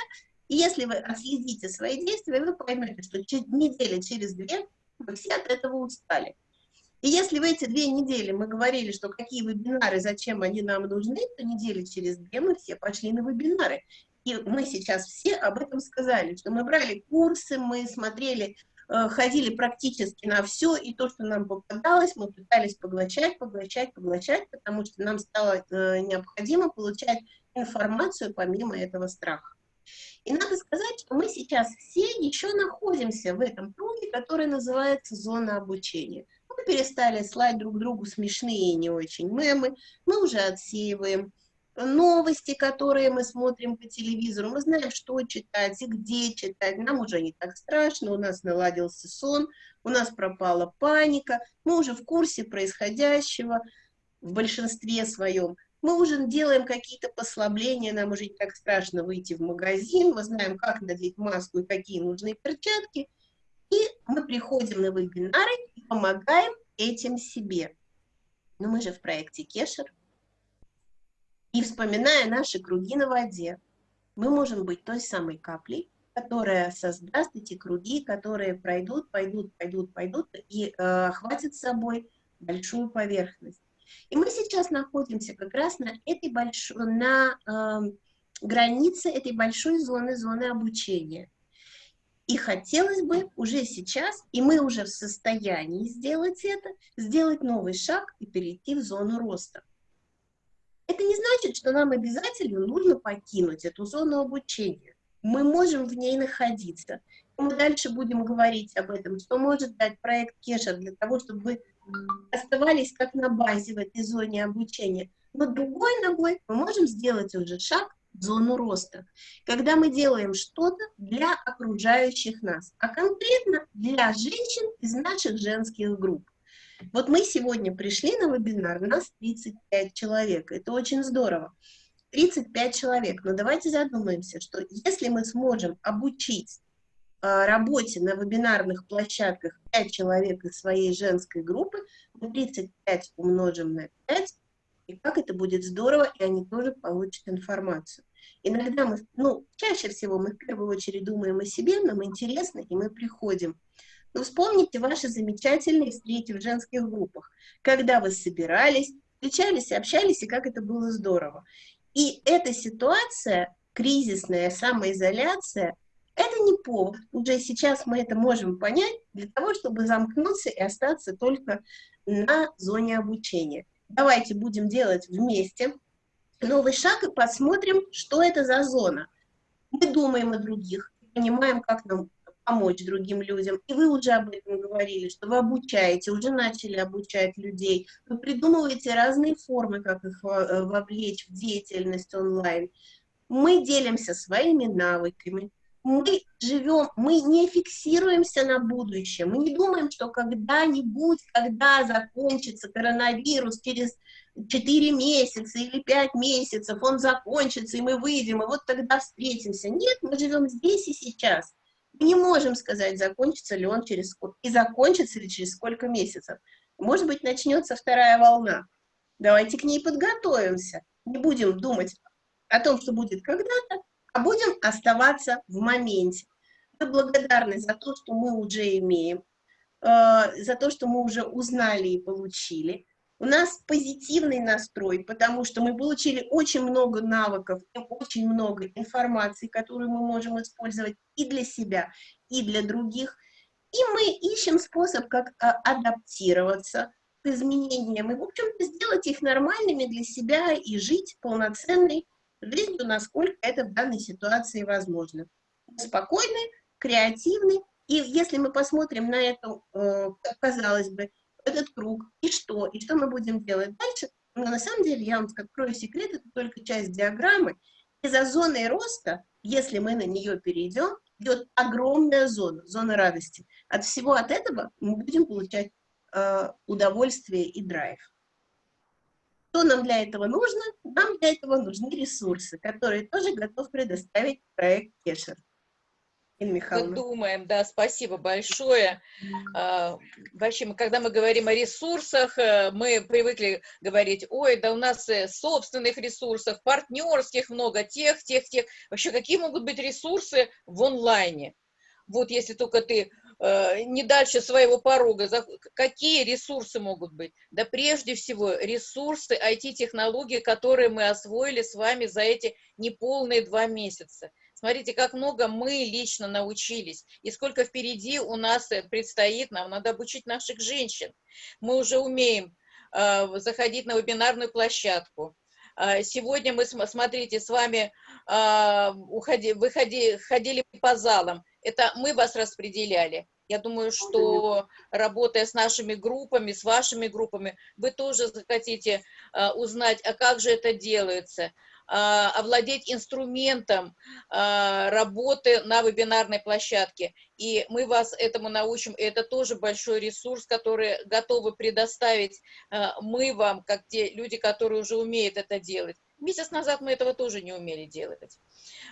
и если вы отследите свои действия, вы поймете, что недели через две вы все от этого устали. И если в эти две недели мы говорили, что какие вебинары, зачем они нам нужны, то недели через две мы все пошли на вебинары. И мы сейчас все об этом сказали, что мы брали курсы, мы смотрели, ходили практически на все, и то, что нам попадалось, мы пытались поглощать, поглощать, поглощать, потому что нам стало э, необходимо получать информацию помимо этого страха. И надо сказать, что мы сейчас все еще находимся в этом круге, который называется зона обучения. Мы перестали слать друг другу смешные и не очень мемы, мы уже отсеиваем новости, которые мы смотрим по телевизору, мы знаем, что читать и где читать, нам уже не так страшно, у нас наладился сон, у нас пропала паника, мы уже в курсе происходящего в большинстве своем мы уже делаем какие-то послабления, нам уже не так страшно выйти в магазин, мы знаем, как надеть маску и какие нужны перчатки, и мы приходим на вебинары и помогаем этим себе. Но мы же в проекте Кешер, и вспоминая наши круги на воде, мы можем быть той самой каплей, которая создаст эти круги, которые пройдут, пойдут, пойдут, пойдут и э, охватят собой большую поверхность. И мы сейчас находимся как раз на этой большой, на э, границе этой большой зоны, зоны обучения. И хотелось бы уже сейчас, и мы уже в состоянии сделать это, сделать новый шаг и перейти в зону роста. Это не значит, что нам обязательно нужно покинуть эту зону обучения. Мы можем в ней находиться. Мы дальше будем говорить об этом, что может дать проект Кеша для того, чтобы оставались как на базе в этой зоне обучения. Но другой ногой мы можем сделать уже шаг в зону роста, когда мы делаем что-то для окружающих нас, а конкретно для женщин из наших женских групп. Вот мы сегодня пришли на вебинар, нас 35 человек, это очень здорово. 35 человек, но давайте задумаемся, что если мы сможем обучить Э, работе на вебинарных площадках 5 человек из своей женской группы, мы 35 умножим на 5, и как это будет здорово, и они тоже получат информацию. Иногда мы, ну, чаще всего мы в первую очередь думаем о себе, нам интересно, и мы приходим. Но вспомните ваши замечательные встречи в женских группах, когда вы собирались, встречались, общались, и как это было здорово. И эта ситуация, кризисная самоизоляция, это не повод. Уже сейчас мы это можем понять для того, чтобы замкнуться и остаться только на зоне обучения. Давайте будем делать вместе новый шаг и посмотрим, что это за зона. Мы думаем о других, понимаем, как нам помочь другим людям. И вы уже об этом говорили, что вы обучаете, уже начали обучать людей. Вы придумываете разные формы, как их э, вовлечь в деятельность онлайн. Мы делимся своими навыками, мы живем, мы не фиксируемся на будущее, мы не думаем, что когда-нибудь, когда закончится коронавирус через 4 месяца или 5 месяцев, он закончится, и мы выйдем, и вот тогда встретимся. Нет, мы живем здесь и сейчас. Не можем сказать, закончится ли он через и закончится ли через сколько месяцев. Может быть, начнется вторая волна. Давайте к ней подготовимся. Не будем думать о том, что будет когда-то, а будем оставаться в моменте. Мы благодарны за то, что мы уже имеем, э, за то, что мы уже узнали и получили. У нас позитивный настрой, потому что мы получили очень много навыков, очень много информации, которую мы можем использовать и для себя, и для других. И мы ищем способ, как а, адаптироваться к изменениям и, в общем-то, сделать их нормальными для себя и жить полноценной жизнью, насколько это в данной ситуации возможно. Спокойный, креативный, и если мы посмотрим на эту, э, казалось бы, этот круг, и что, и что мы будем делать дальше, Но на самом деле, я вам открою секрет, это только часть диаграммы. И за зоной роста, если мы на нее перейдем, идет огромная зона, зона радости. От всего от этого мы будем получать э, удовольствие и драйв. Что нам для этого нужно? Нам для этого нужны ресурсы, которые тоже готов предоставить проект Кешер. Мы думаем, да, спасибо большое. А, вообще, мы, когда мы говорим о ресурсах, э, мы привыкли говорить, ой, да у нас э, собственных ресурсов, партнерских много, тех, тех, тех. Вообще, какие могут быть ресурсы в онлайне? Вот если только ты э, не дальше своего порога, какие ресурсы могут быть? Да прежде всего ресурсы IT-технологии, которые мы освоили с вами за эти неполные два месяца. Смотрите, как много мы лично научились, и сколько впереди у нас э, предстоит, нам надо обучить наших женщин. Мы уже умеем э, заходить на вебинарную площадку. Э, сегодня мы, смотрите, с вами э, уходи, выходи, ходили по залам. Это мы вас распределяли. Я думаю, что работая с нашими группами, с вашими группами, вы тоже захотите э, узнать, а как же это делается, овладеть инструментом а, работы на вебинарной площадке. И мы вас этому научим. Это тоже большой ресурс, который готовы предоставить а, мы вам, как те люди, которые уже умеют это делать. Месяц назад мы этого тоже не умели делать.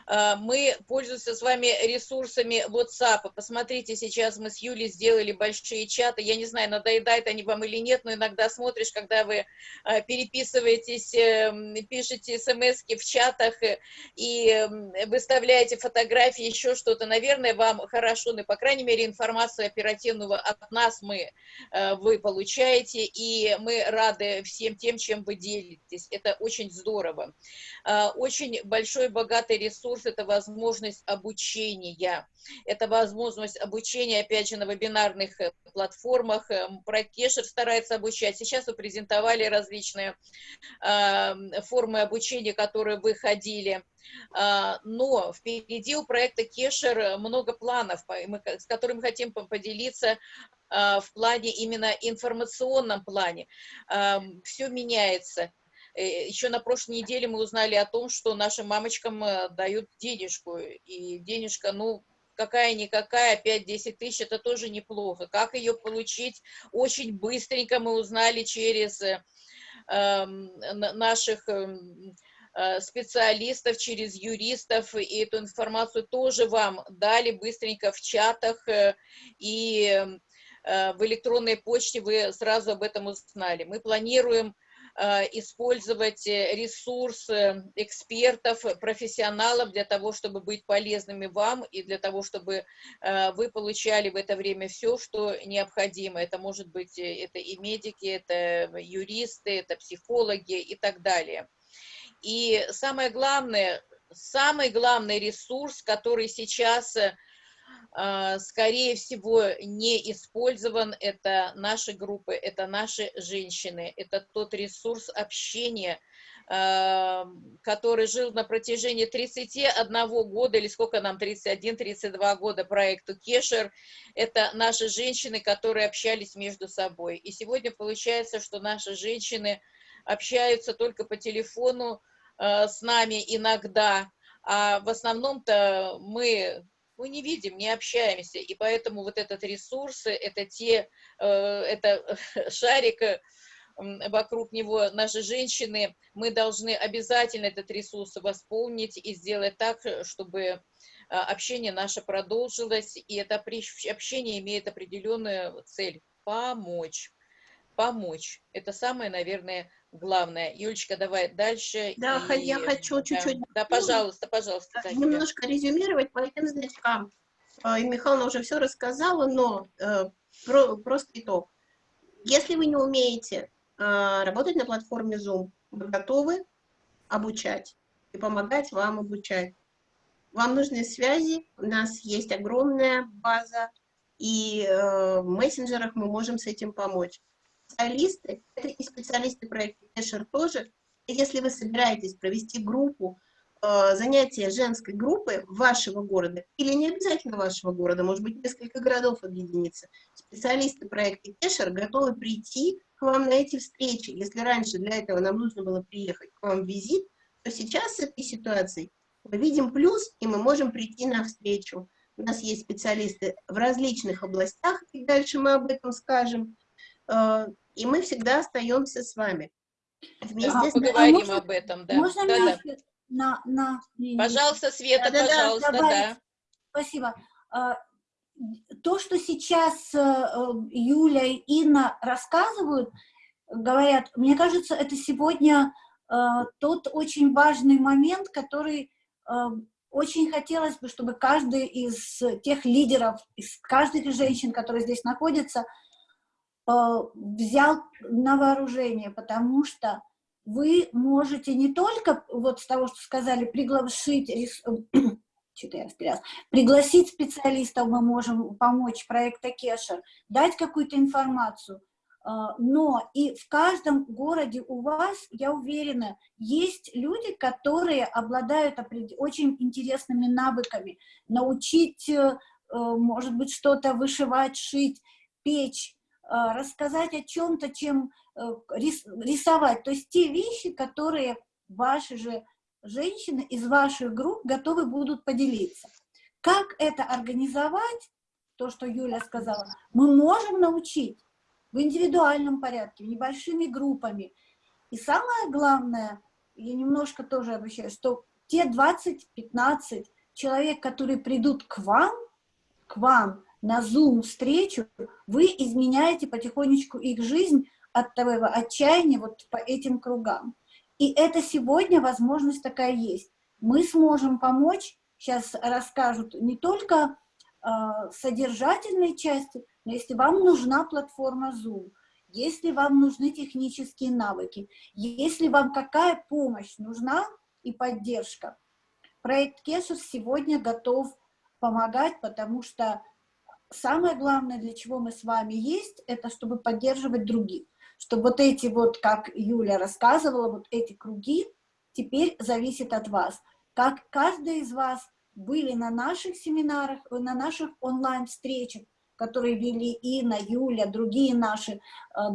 А, мы пользуемся с вами ресурсами WhatsApp. Посмотрите, сейчас мы с Юлей сделали большие чаты. Я не знаю, надоедают они вам или нет, но иногда смотришь, когда вы а, переписываетесь, эм, пишете смс в чатах э, и эм, выставляете фотографии, еще что-то. Наверное, вам хорошо, ну, по крайней мере, информацию оперативную от нас мы, э, вы получаете, и мы рады всем тем, чем вы делитесь. Это очень здорово. Очень большой, богатый ресурс – это возможность обучения. Это возможность обучения, опять же, на вебинарных э, платформах. Эм, Проект Кешер старается обучать. Сейчас вы презентовали различные э, формы обучения, которые выходили. А, но впереди у проекта Кешер много планов, с которыми хотим поделиться а, в плане именно информационном плане. Все меняется. Э, Еще на прошлой неделе мы узнали о том, что нашим мамочкам э, дают денежку, и денежка, ну, какая-никакая, 5-10 тысяч, это тоже неплохо. Как ее получить? Очень быстренько мы узнали через э, эм, наших эм, э, специалистов, через юристов, и эту информацию тоже вам дали быстренько в чатах, и в электронной почте вы сразу об этом узнали. Мы планируем использовать э, ресурсы экспертов, профессионалов для того, чтобы быть полезными вам и для того, чтобы э, вы получали в это время все, что необходимо. Это может быть это и медики, это юристы, это психологи и так далее. И самое главное, самый главный ресурс, который сейчас скорее всего, не использован. Это наши группы, это наши женщины, это тот ресурс общения, а, который жил на протяжении 31 года, или сколько нам, 31-32 года проекту Кешер, это наши женщины, которые общались между собой. И сегодня получается, что наши женщины общаются только по телефону а, с нами иногда, а в основном-то мы мы не видим, не общаемся, и поэтому вот этот ресурс, это те, э, это [laughs] шарик, э, вокруг него наши женщины, мы должны обязательно этот ресурс восполнить и сделать так, чтобы а, общение наше продолжилось, и это общение имеет определенную цель – помочь. Помочь. Это самое, наверное, главное. Юлечка, давай дальше. Да, и, я хочу чуть-чуть... Да, да, пожалуйста, пожалуйста. Катя. Немножко резюмировать по этим значкам. А, и Михайловна уже все рассказала, но э, про, просто итог. Если вы не умеете э, работать на платформе Zoom, вы готовы обучать и помогать вам обучать. Вам нужны связи, у нас есть огромная база, и э, в мессенджерах мы можем с этим помочь специалисты, это и специалисты проекта Кэшер тоже. Если вы собираетесь провести группу э, занятия женской группы вашего города, или не обязательно вашего города, может быть, несколько городов объединиться, специалисты проекта Кешер готовы прийти к вам на эти встречи. Если раньше для этого нам нужно было приехать к вам в визит, то сейчас с этой ситуацией мы видим плюс, и мы можем прийти на встречу. У нас есть специалисты в различных областях, и дальше мы об этом скажем. Э, и мы всегда остаемся с вами. Вместе а, с... поговорим а можно, об этом, да. Можно да, да. на, на... Пожалуйста, Света, да, пожалуйста, да. да. Спасибо. А, то, что сейчас э, Юля и Инна рассказывают, говорят, мне кажется, это сегодня тот очень важный момент, который очень хотелось бы, чтобы каждый из тех лидеров, из каждой женщин, которые здесь находятся, взял на вооружение, потому что вы можете не только, вот с того, что сказали, [clears throat] пригласить, специалистов, мы можем помочь проекта Кеша, дать какую-то информацию, а, но и в каждом городе у вас, я уверена, есть люди, которые обладают очень интересными навыками. Научить, э, э, может быть, что-то вышивать, шить, печь, рассказать о чем-то, чем э, рисовать. То есть те вещи, которые ваши же женщины из ваших групп готовы будут поделиться. Как это организовать, то, что Юля сказала, мы можем научить в индивидуальном порядке, небольшими группами. И самое главное, я немножко тоже обещаю, что те 20-15 человек, которые придут к вам, к вам на Zoom встречу, вы изменяете потихонечку их жизнь от того отчаяния вот по этим кругам. И это сегодня возможность такая есть. Мы сможем помочь, сейчас расскажут не только э, содержательной части, но если вам нужна платформа Zoom, если вам нужны технические навыки, если вам какая помощь нужна и поддержка, проект Кесус сегодня готов помогать, потому что самое главное, для чего мы с вами есть, это чтобы поддерживать других. Чтобы вот эти вот, как Юля рассказывала, вот эти круги теперь зависят от вас. Как каждый из вас были на наших семинарах, на наших онлайн-встречах, которые вели Инна, Юля, другие наши, э,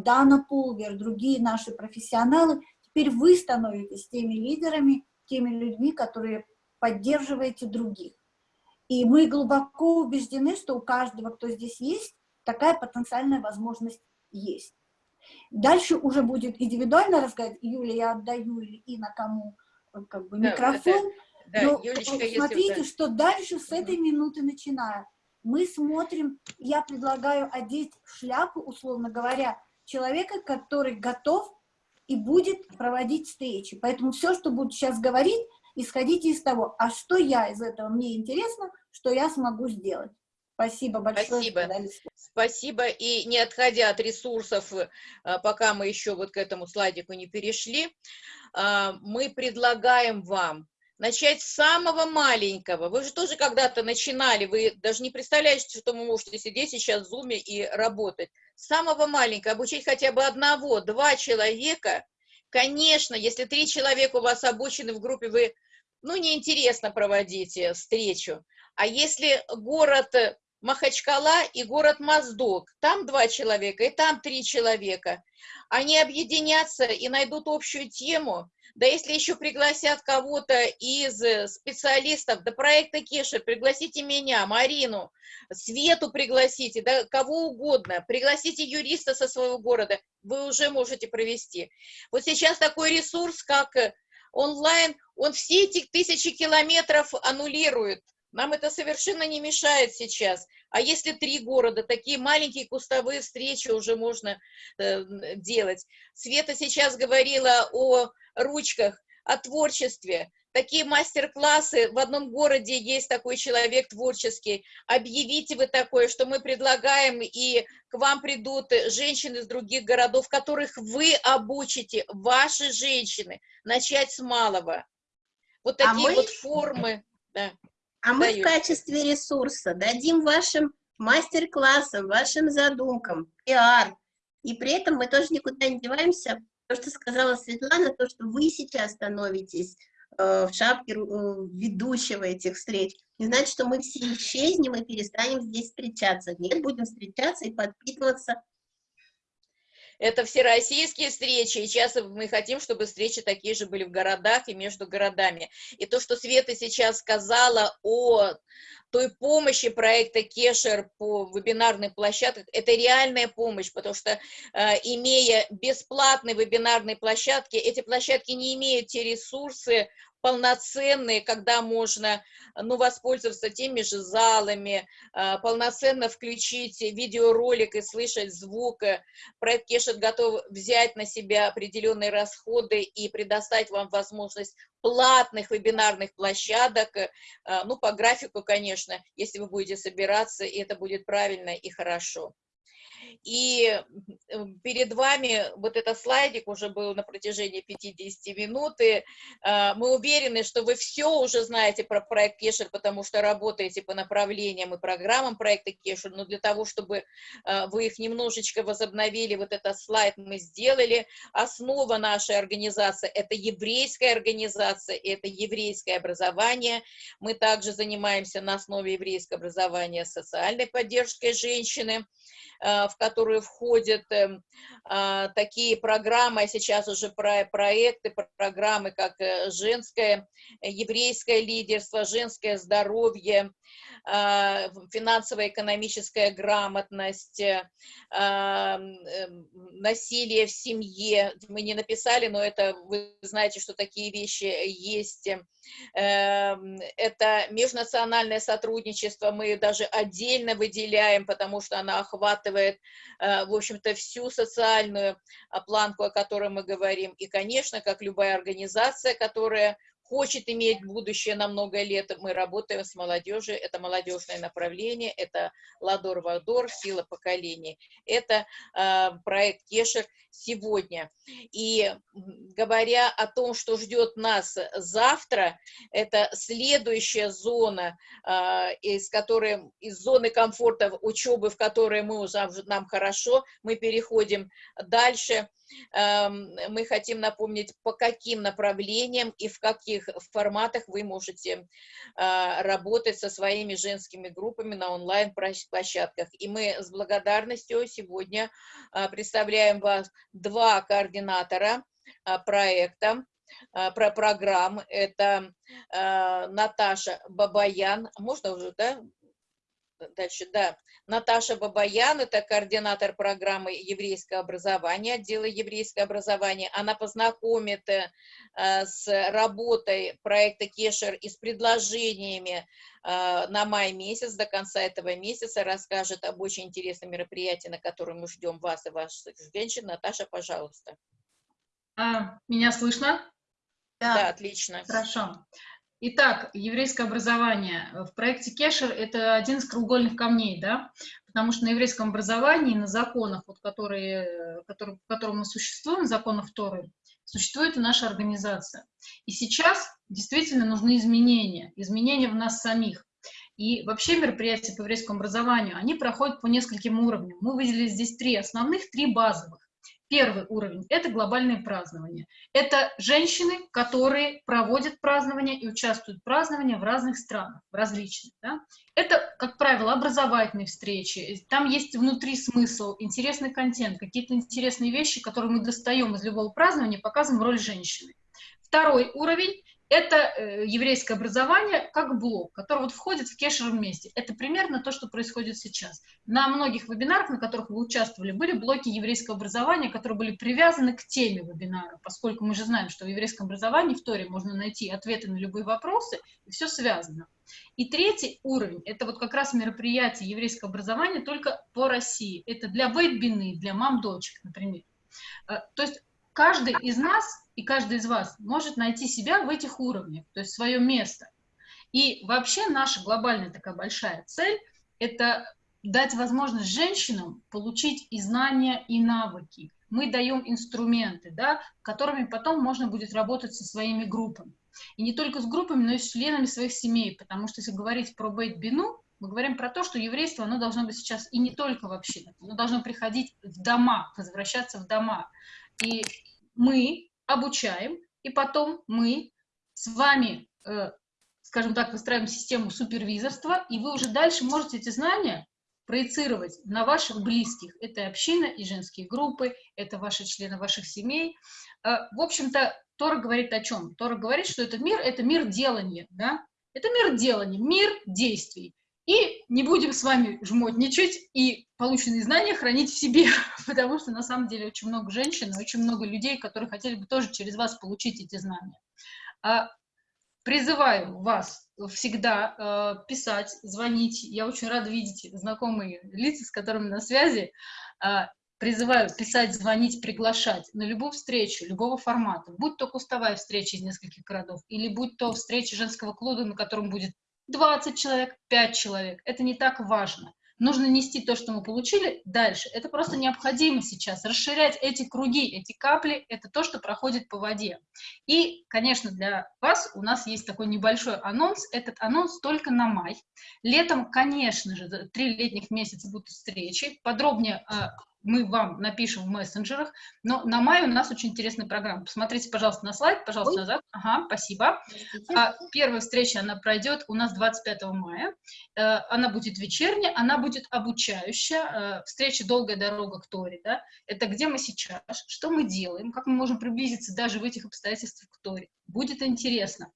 Дана Пулвер, другие наши профессионалы, теперь вы становитесь теми лидерами, теми людьми, которые поддерживаете других. И мы глубоко убеждены, что у каждого, кто здесь есть, такая потенциальная возможность есть. Дальше уже будет индивидуально рассказать, Юля, я отдаю и на кому э, как бы, микрофон. Да, да, Но Юлечка, смотрите, если... что дальше с этой минуты начиная мы смотрим, я предлагаю одеть шляпу, условно говоря, человека, который готов и будет проводить встречи. Поэтому все, что буду сейчас говорить, исходите из того, а что я из этого, мне интересно, что я смогу сделать. Спасибо большое. Спасибо. Спасибо. И не отходя от ресурсов, э, пока мы еще вот к этому слайдику не перешли, э, мы предлагаем вам начать с самого маленького. Вы же тоже когда-то начинали, вы даже не представляете, что вы можете сидеть сейчас в Zoom и работать. С самого маленького, обучить хотя бы одного, два человека. Конечно, если три человека у вас обучены в группе, вы, ну, неинтересно проводите встречу. А если город Махачкала и город Моздок, там два человека и там три человека, они объединятся и найдут общую тему, да если еще пригласят кого-то из э, специалистов, до проекта Кеша, пригласите меня, Марину, Свету пригласите, да кого угодно, пригласите юриста со своего города, вы уже можете провести. Вот сейчас такой ресурс, как э, онлайн, он все эти тысячи километров аннулирует. Нам это совершенно не мешает сейчас. А если три города, такие маленькие кустовые встречи уже можно э, делать. Света сейчас говорила о ручках, о творчестве. Такие мастер-классы, в одном городе есть такой человек творческий, объявите вы такое, что мы предлагаем, и к вам придут женщины из других городов, которых вы обучите, ваши женщины, начать с малого. Вот а такие а мы... вот формы. Да, а мы в качестве ресурса дадим вашим мастер-классам, вашим задумкам, пиар, и при этом мы тоже никуда не деваемся, то, что сказала Светлана, то, что вы сейчас становитесь э, в шапке э, ведущего этих встреч, не значит, что мы все исчезнем и перестанем здесь встречаться. Нет, будем встречаться и подпитываться это всероссийские встречи, и часто мы хотим, чтобы встречи такие же были в городах и между городами. И то, что Света сейчас сказала о той помощи проекта Кешер по вебинарным площадкам, это реальная помощь, потому что, э, имея бесплатные вебинарные площадки, эти площадки не имеют те ресурсы, полноценные, когда можно ну, воспользоваться теми же залами, а, полноценно включить видеоролик и слышать звук. Проект Кешет готов взять на себя определенные расходы и предоставить вам возможность платных вебинарных площадок, а, ну, по графику, конечно, если вы будете собираться, и это будет правильно и хорошо. И перед вами вот этот слайдик уже был на протяжении 50 минут, и а, мы уверены, что вы все уже знаете про проект Кешер, потому что работаете по направлениям и программам проекта Кешер, но для того, чтобы а, вы их немножечко возобновили, вот этот слайд мы сделали. Основа нашей организации – это еврейская организация, это еврейское образование. Мы также занимаемся на основе еврейского образования социальной поддержкой женщины, а, в которые входят эм, а, такие программы, а сейчас уже про проекты, программы, как э, женское, э, еврейское лидерство, женское здоровье, а, финансовая экономическая грамотность, э, насилие в семье. Мы не написали, но это вы знаете, что такие вещи есть. Эм, это межнациональное сотрудничество, мы даже отдельно выделяем, потому что она охватывает, в общем-то, всю социальную планку, о которой мы говорим. И, конечно, как любая организация, которая хочет иметь будущее на много лет. Мы работаем с молодежью, это молодежное направление, это Ладор-Вадор, сила поколений. Это э, проект Кешер сегодня. И говоря о том, что ждет нас завтра, это следующая зона, э, из которой, из зоны комфорта учебы, в которой мы уже, нам хорошо, мы переходим дальше Эм, мы хотим напомнить, по каким направлениям и в каких форматах вы можете а, работать со своими женскими группами на онлайн-площадках. И мы с благодарностью сегодня а, представляем вас два координатора а, проекта, про программ. Это Наташа Бабаян. Можно уже, да? Дальше, да. Наташа Бабаян, это координатор программы еврейского образования, отдела еврейского образования. Она познакомит э, с работой проекта Кешер и с предложениями э, на май месяц, до конца этого месяца, расскажет об очень интересном мероприятии, на котором мы ждем вас и ваших женщин. Наташа, пожалуйста. А, меня слышно? Да, да отлично. Хорошо. Итак, еврейское образование. В проекте Кешер это один из кругольных камней, да, потому что на еврейском образовании, на законах, вот, которые, которые, по которым мы существуем, законах Торы, существует и наша организация. И сейчас действительно нужны изменения, изменения в нас самих. И вообще мероприятия по еврейскому образованию, они проходят по нескольким уровням. Мы выделили здесь три основных, три базовых. Первый уровень – это глобальные празднования. Это женщины, которые проводят празднования и участвуют в праздновании в разных странах, в различных. Да? Это, как правило, образовательные встречи. Там есть внутри смысл, интересный контент, какие-то интересные вещи, которые мы достаем из любого празднования, показываем роль женщины. Второй уровень это э, еврейское образование как блок, который вот входит в кешер вместе. Это примерно то, что происходит сейчас. На многих вебинарах, на которых вы участвовали, были блоки еврейского образования, которые были привязаны к теме вебинара, поскольку мы же знаем, что в еврейском образовании в Торе можно найти ответы на любые вопросы, и все связано. И третий уровень, это вот как раз мероприятие еврейского образования только по России. Это для вейт для мам-дочек, например. Э, то есть каждый из нас и каждый из вас может найти себя в этих уровнях, то есть свое место. И вообще наша глобальная такая большая цель – это дать возможность женщинам получить и знания, и навыки. Мы даем инструменты, да, которыми потом можно будет работать со своими группами. И не только с группами, но и с членами своих семей, потому что если говорить про бейт-бину, мы говорим про то, что еврейство, оно должно быть сейчас и не только в общинах, оно должно приходить в дома, возвращаться в дома. И мы обучаем, и потом мы с вами, э, скажем так, выстраиваем систему супервизорства, и вы уже дальше можете эти знания проецировать на ваших близких. Это община и женские группы, это ваши члены ваших семей. Э, в общем-то, Тора говорит о чем? Тора говорит, что этот мир – это мир делания, да? Это мир делания, мир действий. И не будем с вами жмотничать и полученные знания хранить в себе, [laughs] потому что на самом деле очень много женщин, очень много людей, которые хотели бы тоже через вас получить эти знания. А, призываю вас всегда э, писать, звонить. Я очень рада видеть знакомые лица, с которыми на связи. Э, призываю писать, звонить, приглашать на любую встречу, любого формата, будь то кустовая встреча из нескольких городов, или будь то встреча женского клуба, на котором будет 20 человек, 5 человек. Это не так важно. Нужно нести то, что мы получили, дальше. Это просто необходимо сейчас. Расширять эти круги, эти капли, это то, что проходит по воде. И, конечно, для вас у нас есть такой небольшой анонс. Этот анонс только на май. Летом, конечно же, три летних месяца будут встречи. Подробнее а, мы вам напишем в мессенджерах, но на мае у нас очень интересная программа. Посмотрите, пожалуйста, на слайд, пожалуйста, назад. Ага, спасибо. А, первая встреча, она пройдет у нас 25 мая. А, она будет вечерняя, она будет обучающая. А, встреча «Долгая дорога к Торе». Да? Это где мы сейчас, что мы делаем, как мы можем приблизиться даже в этих обстоятельствах к Торе. Будет интересно.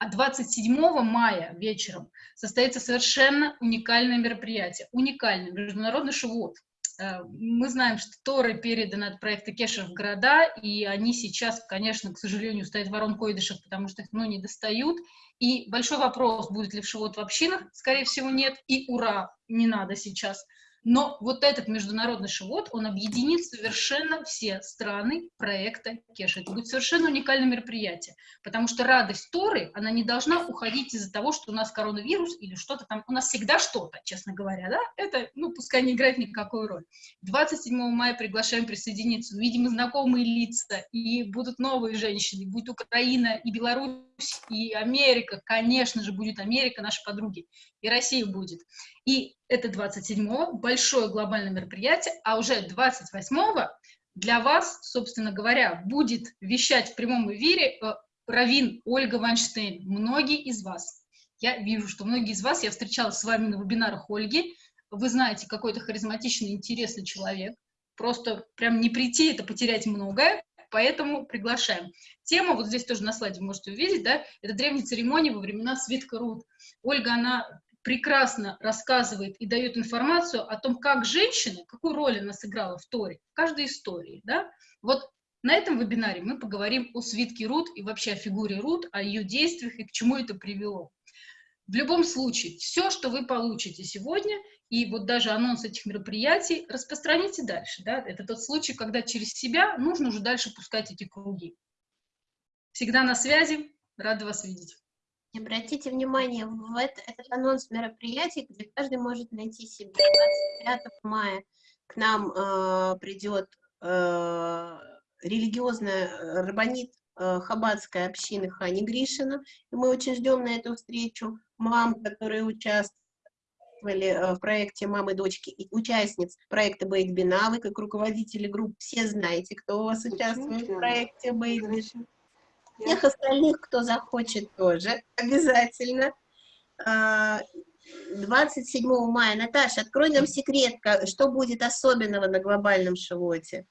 А 27 мая вечером состоится совершенно уникальное мероприятие. Уникальный международный шивот. Э, мы знаем, что Торы переданы от проекта Кешер в города, и они сейчас, конечно, к сожалению, стоят ворон койдышев, потому что их ну, не достают. И большой вопрос, будет ли в Шивот в общинах, скорее всего, нет. И ура, не надо сейчас. Но вот этот международный шивот, он объединит совершенно все страны проекта Кеша. Это будет совершенно уникальное мероприятие, потому что радость Торы, она не должна уходить из-за того, что у нас коронавирус или что-то там. У нас всегда что-то, честно говоря, да? Это, ну, пускай не играет никакой роли. 27 мая приглашаем присоединиться. Увидим знакомые лица, и будут новые женщины, будет Украина и Беларусь, и Америка, конечно же, будет Америка, наши подруги, и Россия будет. И это 27-го, большое глобальное мероприятие, а уже 28-го для вас, собственно говоря, будет вещать в прямом эфире э, Равин Ольга Вайнштейн. Многие из вас, я вижу, что многие из вас, я встречалась с вами на вебинарах Ольги, вы знаете, какой-то харизматичный, интересный человек, просто прям не прийти, это потерять многое, поэтому приглашаем. Тема, вот здесь тоже на слайде можете увидеть, да, это древние церемонии во времена Свитка Руд. Ольга, она прекрасно рассказывает и дает информацию о том, как женщина, какую роль она сыграла в Торе, в каждой истории, да. Вот на этом вебинаре мы поговорим о свитке Рут и вообще о фигуре Рут, о ее действиях и к чему это привело. В любом случае, все, что вы получите сегодня, и вот даже анонс этих мероприятий, распространите дальше. Да? Это тот случай, когда через себя нужно уже дальше пускать эти круги. Всегда на связи, рада вас видеть. Обратите внимание, в это, этот анонс мероприятий, где каждый может найти себе. 25 мая к нам э, придет э, религиозная э, рабонит э, хаббатской общины Хани Гришина, и мы очень ждем на эту встречу мам, которые участвовали э, в проекте «Мамы, дочки» и участниц проекта «Бейт Бина». Вы, как руководители групп, все знаете, кто у вас участвует в проекте «Бейт Бина». Всех остальных, кто захочет, тоже обязательно. 27 а, мая. Наташа, открой нам секрет, что будет особенного на глобальном шивоте.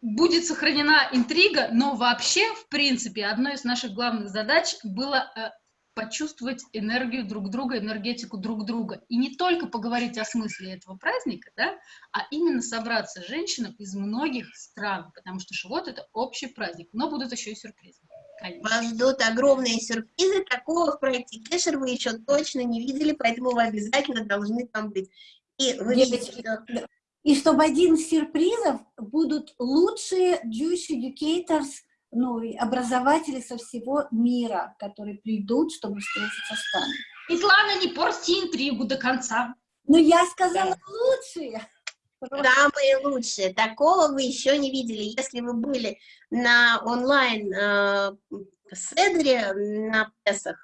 Будет сохранена интрига, но вообще, в принципе, одной из наших главных задач было э, почувствовать энергию друг друга, энергетику друг друга. И не только поговорить о смысле этого праздника, да, а именно собраться женщинам из многих стран, потому что Шивот — это общий праздник, но будут еще и сюрпризы. Конечно. Вас ждут огромные сюрпризы, такого в проекте Кешер вы еще точно не видели, поэтому вы обязательно должны там быть. И вы видите, что... И чтобы один из сюрпризов будут лучшие Jewish Educators ну, образователи со всего мира, которые придут, чтобы встретиться с нами. Светлана, не порти интригу до конца. Ну, я сказала да. лучшие. Самые лучшие. Такого вы еще не видели. Если вы были на онлайн э, седре на Песах,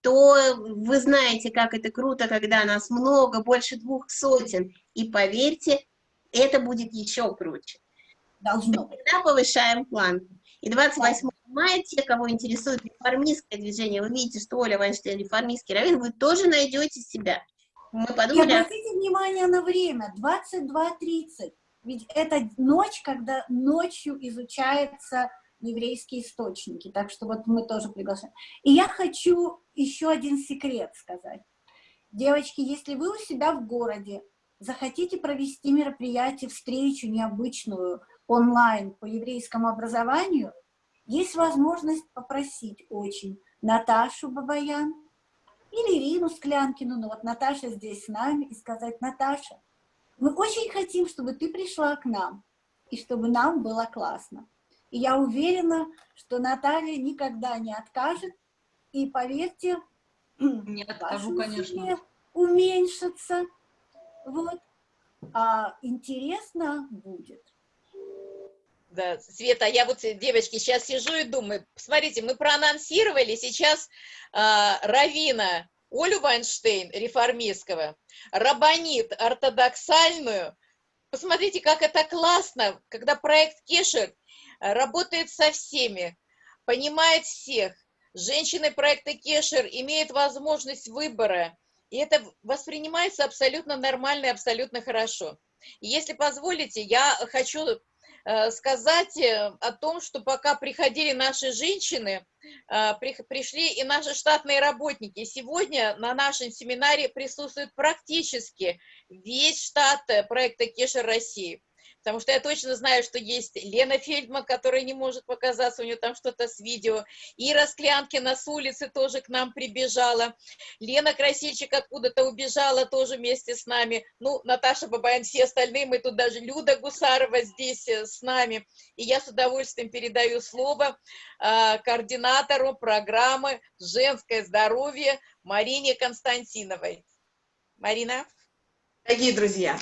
то вы знаете, как это круто, когда нас много, больше двух сотен. И поверьте, это будет еще круче. Должно. Мы всегда повышаем планку. И 28 мая, те, кого интересует реформистское движение, вы видите, что Оля Вайнштейн реформистский равен, вы тоже найдете себя. Мы подумали... И обратите внимание на время, 22.30. Ведь это ночь, когда ночью изучается еврейские источники. Так что вот мы тоже приглашаем. И я хочу еще один секрет сказать. Девочки, если вы у себя в городе захотите провести мероприятие, встречу необычную онлайн по еврейскому образованию, есть возможность попросить очень Наташу Бабаян или Ирину Склянкину, но вот Наташа здесь с нами, и сказать, Наташа, мы очень хотим, чтобы ты пришла к нам, и чтобы нам было классно. И я уверена, что Наталья никогда не откажет, и поверьте, не откажу, конечно. уменьшится. Вот. А интересно будет. Да, Света, я вот, девочки, сейчас сижу и думаю, смотрите, мы проанонсировали сейчас э, Равина Олю Вайнштейн, реформистского, Рабанит, ортодоксальную. Посмотрите, как это классно, когда проект Кешер работает со всеми, понимает всех. Женщины проекта Кешер имеют возможность выбора, и это воспринимается абсолютно нормально и абсолютно хорошо. Если позволите, я хочу Э, сказать э, о том, что пока приходили наши женщины, э, пришли и наши штатные работники. Сегодня на нашем семинаре присутствует практически весь штат проекта Кешер России потому что я точно знаю, что есть Лена Фельдман, которая не может показаться, у нее там что-то с видео, Ира Склянкина с улицы тоже к нам прибежала, Лена Красильчик откуда-то убежала тоже вместе с нами, ну, Наташа Бабаян, все остальные, мы тут даже Люда Гусарова здесь э, с нами, и я с удовольствием передаю слово э, координатору программы «Женское здоровье» Марине Константиновой. Марина? Дорогие друзья,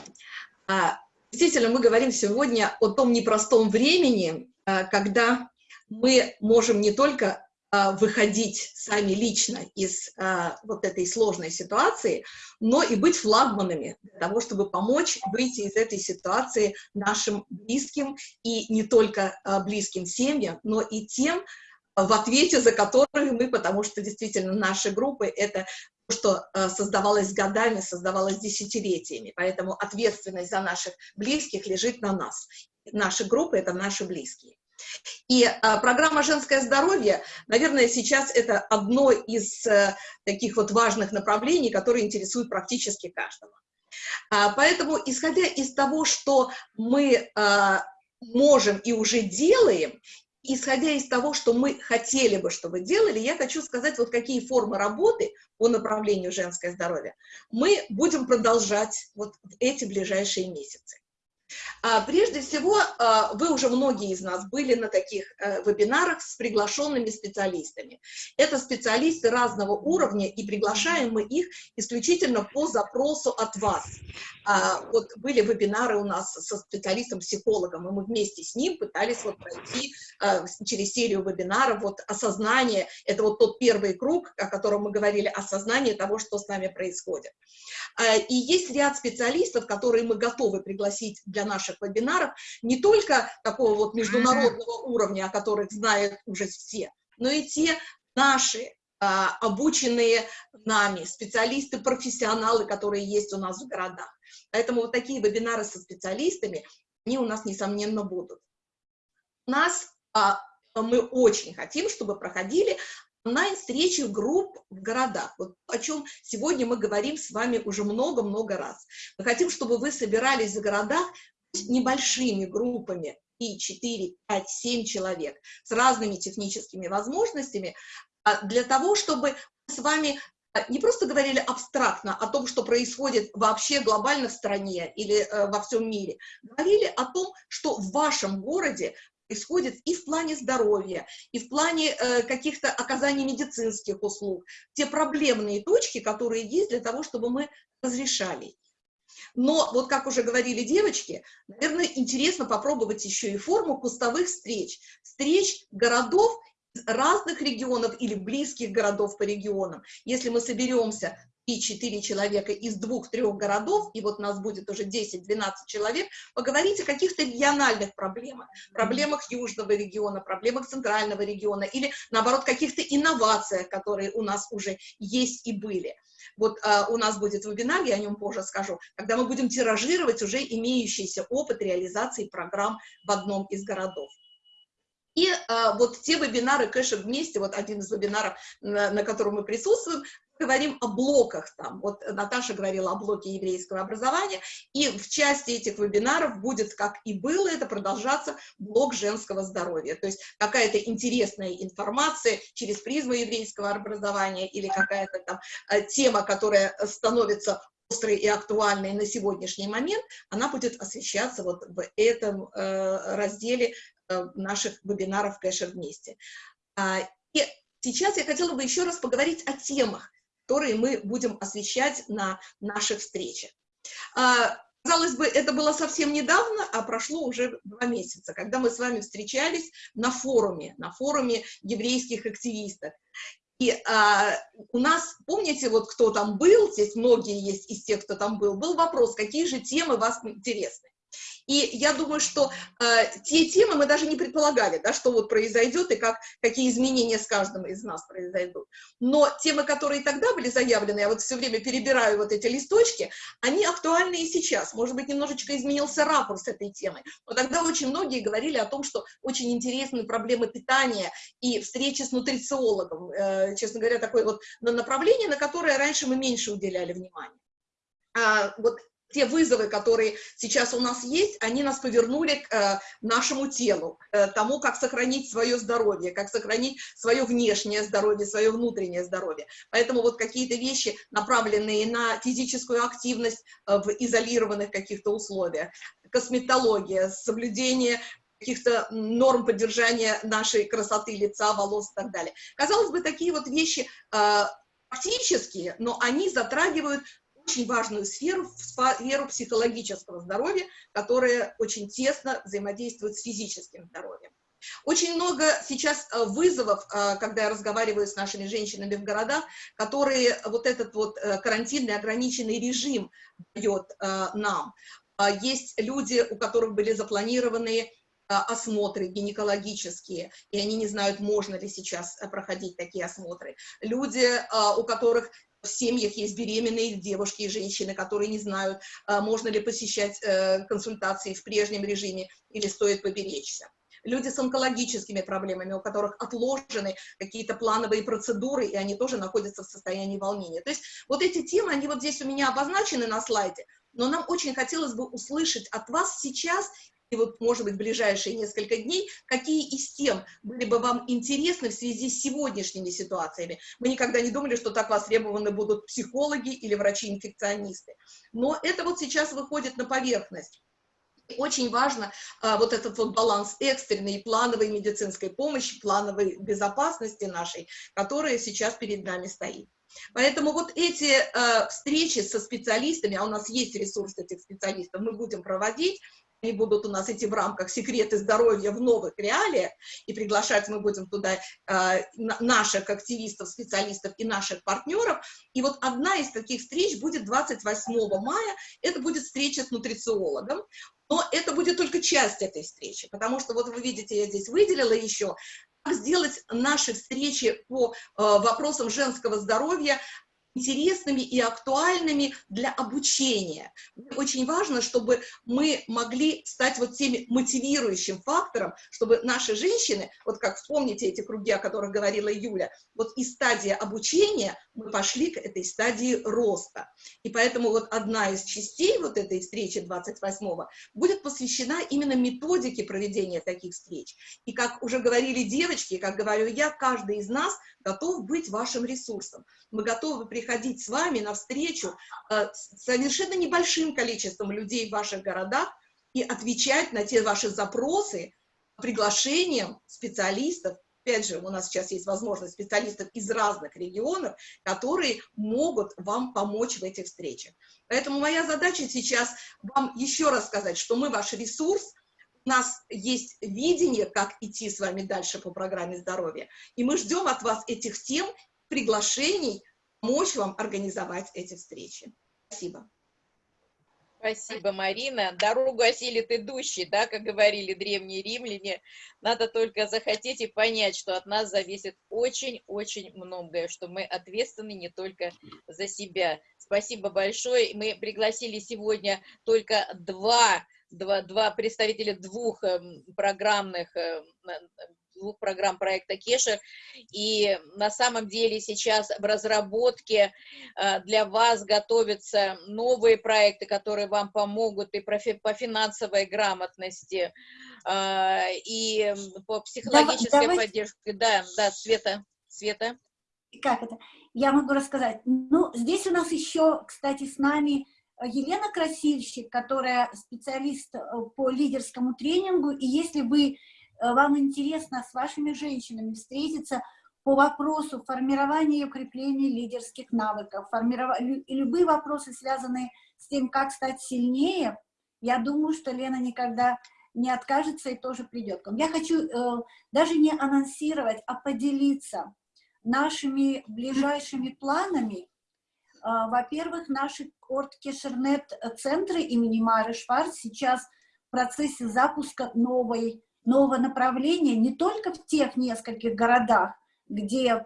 а, Действительно, мы говорим сегодня о том непростом времени, а, когда мы можем не только а, выходить сами лично из а, вот этой сложной ситуации, но и быть флагманами для того, чтобы помочь выйти из этой ситуации нашим близким и не только близким семьям, но и тем, в ответе за которые мы, потому что действительно наши группы — это что э, создавалось годами, создавалось десятилетиями, поэтому ответственность за наших близких лежит на нас. Наши группы — это наши близкие. И а, программа «Женское здоровье», наверное, сейчас это одно из а, таких вот важных направлений, которые интересуют практически каждого. А, поэтому, исходя из того, что мы можем и уже делаем, исходя из того, что мы хотели бы, чтобы делали, я хочу сказать, вот какие формы работы по направлению женское здоровье мы будем продолжать вот в эти ближайшие месяцы. А, прежде всего, а, вы уже многие из нас были на таких э, вебинарах с приглашенными специалистами. Это специалисты разного уровня, и приглашаем мы их исключительно по запросу от вас. А, вот были вебинары у нас со специалистом-психологом, и мы вместе с ним пытались вот пройти через серию вебинаров, вот осознание, это вот тот первый круг, о котором мы говорили, осознание того, что с нами происходит. И есть ряд специалистов, которые мы готовы пригласить для наших вебинаров, не только такого вот международного уровня, о которых знают уже все, но и те наши а, обученные нами специалисты, профессионалы, которые есть у нас в городах. Поэтому вот такие вебинары со специалистами, они у нас, несомненно, будут. У нас а, мы очень хотим, чтобы проходили онлайн-встречи групп в городах. Вот о чем сегодня мы говорим с вами уже много-много раз. Мы хотим, чтобы вы собирались в городах небольшими группами, и 4, 5, 7 человек, с разными техническими возможностями, а, для того, чтобы с вами а, не просто говорили абстрактно о том, что происходит вообще глобально в стране или э, во всем мире, говорили о том, что в вашем городе происходит и в плане здоровья, и в плане э, каких-то оказаний медицинских услуг, те проблемные точки, которые есть для того, чтобы мы разрешали. Но, вот как уже говорили девочки, наверное, интересно попробовать еще и форму кустовых встреч. Встреч городов разных регионов или близких городов по регионам. Если мы соберемся 3-4 человека из двух-трех городов, и вот нас будет уже 10-12 человек, поговорить о каких-то региональных проблемах, проблемах южного региона, проблемах центрального региона, или, наоборот, каких-то инновациях, которые у нас уже есть и были. Вот а, у нас будет вебинар, я о нем позже скажу, когда мы будем тиражировать уже имеющийся опыт реализации программ в одном из городов. И а, вот те вебинары кэша вместе, вот один из вебинаров, на, на котором мы присутствуем, говорим о блоках там. Вот Наташа говорила о блоке еврейского образования, и в части этих вебинаров будет, как и было, это продолжаться блок женского здоровья. То есть какая-то интересная информация через призму еврейского образования или какая-то там э, тема, которая становится острой и актуальной на сегодняшний момент, она будет освещаться вот в этом э, разделе э, наших вебинаров «Кэша вместе». А, и сейчас я хотела бы еще раз поговорить о темах, которые мы будем освещать на наших встречах. А, казалось бы, это было совсем недавно, а прошло уже два месяца, когда мы с вами встречались на форуме, на форуме еврейских активистов. И а, у нас, помните, вот кто там был, здесь многие есть из тех, кто там был, был вопрос, какие же темы вас интересны. И я думаю, что э, те темы мы даже не предполагали, да, что вот произойдет и как, какие изменения с каждым из нас произойдут. Но темы, которые тогда были заявлены, я вот все время перебираю вот эти листочки, они актуальны и сейчас. Может быть, немножечко изменился ракурс этой темы. Но тогда очень многие говорили о том, что очень интересны проблемы питания и встречи с нутрициологом. Э, честно говоря, такое вот направление, на которое раньше мы меньше уделяли внимания. А, вот те вызовы, которые сейчас у нас есть, они нас повернули к э, нашему телу, к тому, как сохранить свое здоровье, как сохранить свое внешнее здоровье, свое внутреннее здоровье. Поэтому вот какие-то вещи, направленные на физическую активность э, в изолированных каких-то условиях, косметология, соблюдение каких-то норм поддержания нашей красоты лица, волос и так далее. Казалось бы, такие вот вещи э, практические, но они затрагивают очень важную сферу, сферу психологического здоровья, которая очень тесно взаимодействует с физическим здоровьем. Очень много сейчас э, вызовов, э, когда я разговариваю с нашими женщинами в городах, которые вот этот вот э, карантинный ограниченный режим дает нам. А есть люди, у которых были запланированы осмотры гинекологические, и они не знают, можно ли сейчас проходить такие осмотры. Люди, у которых в семьях есть беременные девушки и женщины, которые не знают, а, можно ли посещать э, консультации в прежнем режиме или стоит поберечься. Люди с онкологическими проблемами, у которых отложены какие-то плановые процедуры, и они тоже находятся в состоянии волнения. То есть вот эти темы, они вот здесь у меня обозначены на слайде, но нам очень хотелось бы услышать от вас сейчас вот, может быть, ближайшие несколько дней, какие из тем были бы вам интересны в связи с сегодняшними ситуациями. Мы никогда не думали, что так востребованы будут психологи или врачи-инфекционисты. Но это вот сейчас выходит на поверхность. Очень важно а, вот этот вот баланс экстренной и плановой медицинской помощи, плановой безопасности нашей, которая сейчас перед нами стоит. Поэтому вот эти э, встречи со специалистами, а у нас есть ресурс этих специалистов, мы будем проводить, они будут у нас идти в рамках «Секреты здоровья в новых реалиях», и приглашать мы будем туда э, наших активистов, специалистов и наших партнеров. И вот одна из таких встреч будет 28 мая, это будет встреча с нутрициологом, но это будет только часть этой встречи, потому что вот вы видите, я здесь выделила еще, сделать наши встречи по э, вопросам женского здоровья интересными и актуальными для обучения. Очень важно, чтобы мы могли стать вот теми мотивирующим фактором, чтобы наши женщины, вот как вспомните эти круги, о которых говорила Юля, вот из стадии обучения мы пошли к этой стадии роста. И поэтому вот одна из частей вот этой встречи 28-го будет посвящена именно методике проведения таких встреч. И как уже говорили девочки, как говорю я, каждый из нас готов быть вашим ресурсом. Мы готовы приходить с вами на встречу э, с совершенно небольшим количеством людей в ваших городах и отвечать на те ваши запросы приглашением специалистов. Опять же, у нас сейчас есть возможность специалистов из разных регионов, которые могут вам помочь в этих встречах. Поэтому моя задача сейчас вам еще раз сказать, что мы ваш ресурс, у нас есть видение, как идти с вами дальше по программе здоровья, и мы ждем от вас этих тем, приглашений помочь вам организовать эти встречи. Спасибо. Спасибо, Марина. Дорогу осилит идущий, да, как говорили древние римляне. Надо только захотеть и понять, что от нас зависит очень-очень многое, что мы ответственны не только за себя. Спасибо большое. Мы пригласили сегодня только два, два, два представителя двух эм, программных эм, двух программ проекта Кешер. И на самом деле сейчас в разработке э, для вас готовятся новые проекты, которые вам помогут и по финансовой грамотности, э, и по психологической Давай, поддержке. Да, да, Света, Света. Как это? Я могу рассказать. Ну, здесь у нас еще, кстати, с нами Елена Красильщик, которая специалист э, по лидерскому тренингу, и если вы Э, вам интересно с вашими женщинами встретиться по вопросу формирования и укрепления лидерских навыков, формиров... любые вопросы, связанные с тем, как стать сильнее, я думаю, что Лена никогда не откажется и тоже придет к вам. Я хочу э, даже не анонсировать, а поделиться нашими ближайшими планами. Э, Во-первых, наши Орткешернет-центры имени Мары Шварц сейчас в процессе запуска новой нового направления не только в тех нескольких городах, где э,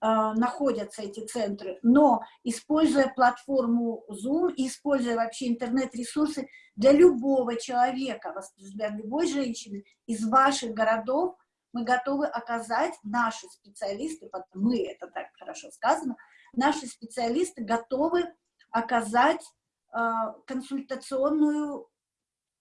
находятся эти центры, но используя платформу Zoom, используя вообще интернет-ресурсы для любого человека, для любой женщины из ваших городов, мы готовы оказать, наши специалисты, мы, это так хорошо сказано, наши специалисты готовы оказать э, консультационную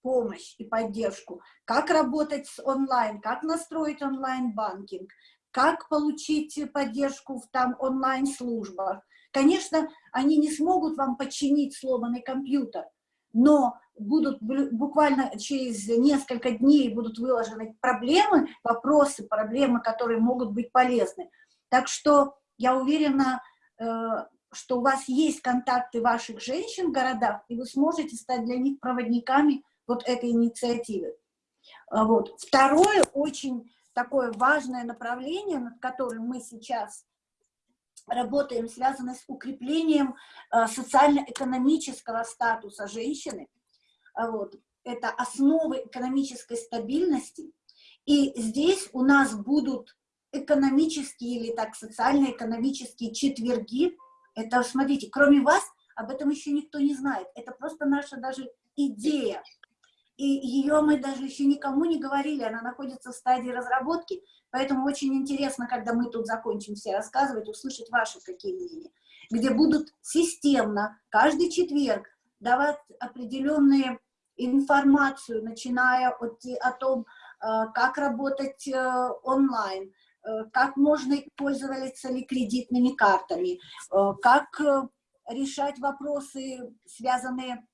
помощь и поддержку, как работать с онлайн, как настроить онлайн-банкинг, как получить поддержку в там онлайн-службах. Конечно, они не смогут вам починить сломанный компьютер, но будут буквально через несколько дней будут выложены проблемы, вопросы, проблемы, которые могут быть полезны. Так что я уверена, э, что у вас есть контакты ваших женщин в городах, и вы сможете стать для них проводниками вот этой инициативы. А вот. Второе, очень такое важное направление, над которым мы сейчас работаем, связано с укреплением а, социально-экономического статуса женщины. А вот. Это основы экономической стабильности. И здесь у нас будут экономические или так социально-экономические четверги. Это, смотрите, кроме вас, об этом еще никто не знает. Это просто наша даже идея и ее мы даже еще никому не говорили, она находится в стадии разработки, поэтому очень интересно, когда мы тут закончим все рассказывать, услышать ваши какие мнения, где будут системно каждый четверг давать определенные информацию, начиная от, о том, э, как работать э, онлайн, э, как можно пользоваться ли кредитными картами, как решать вопросы, связанные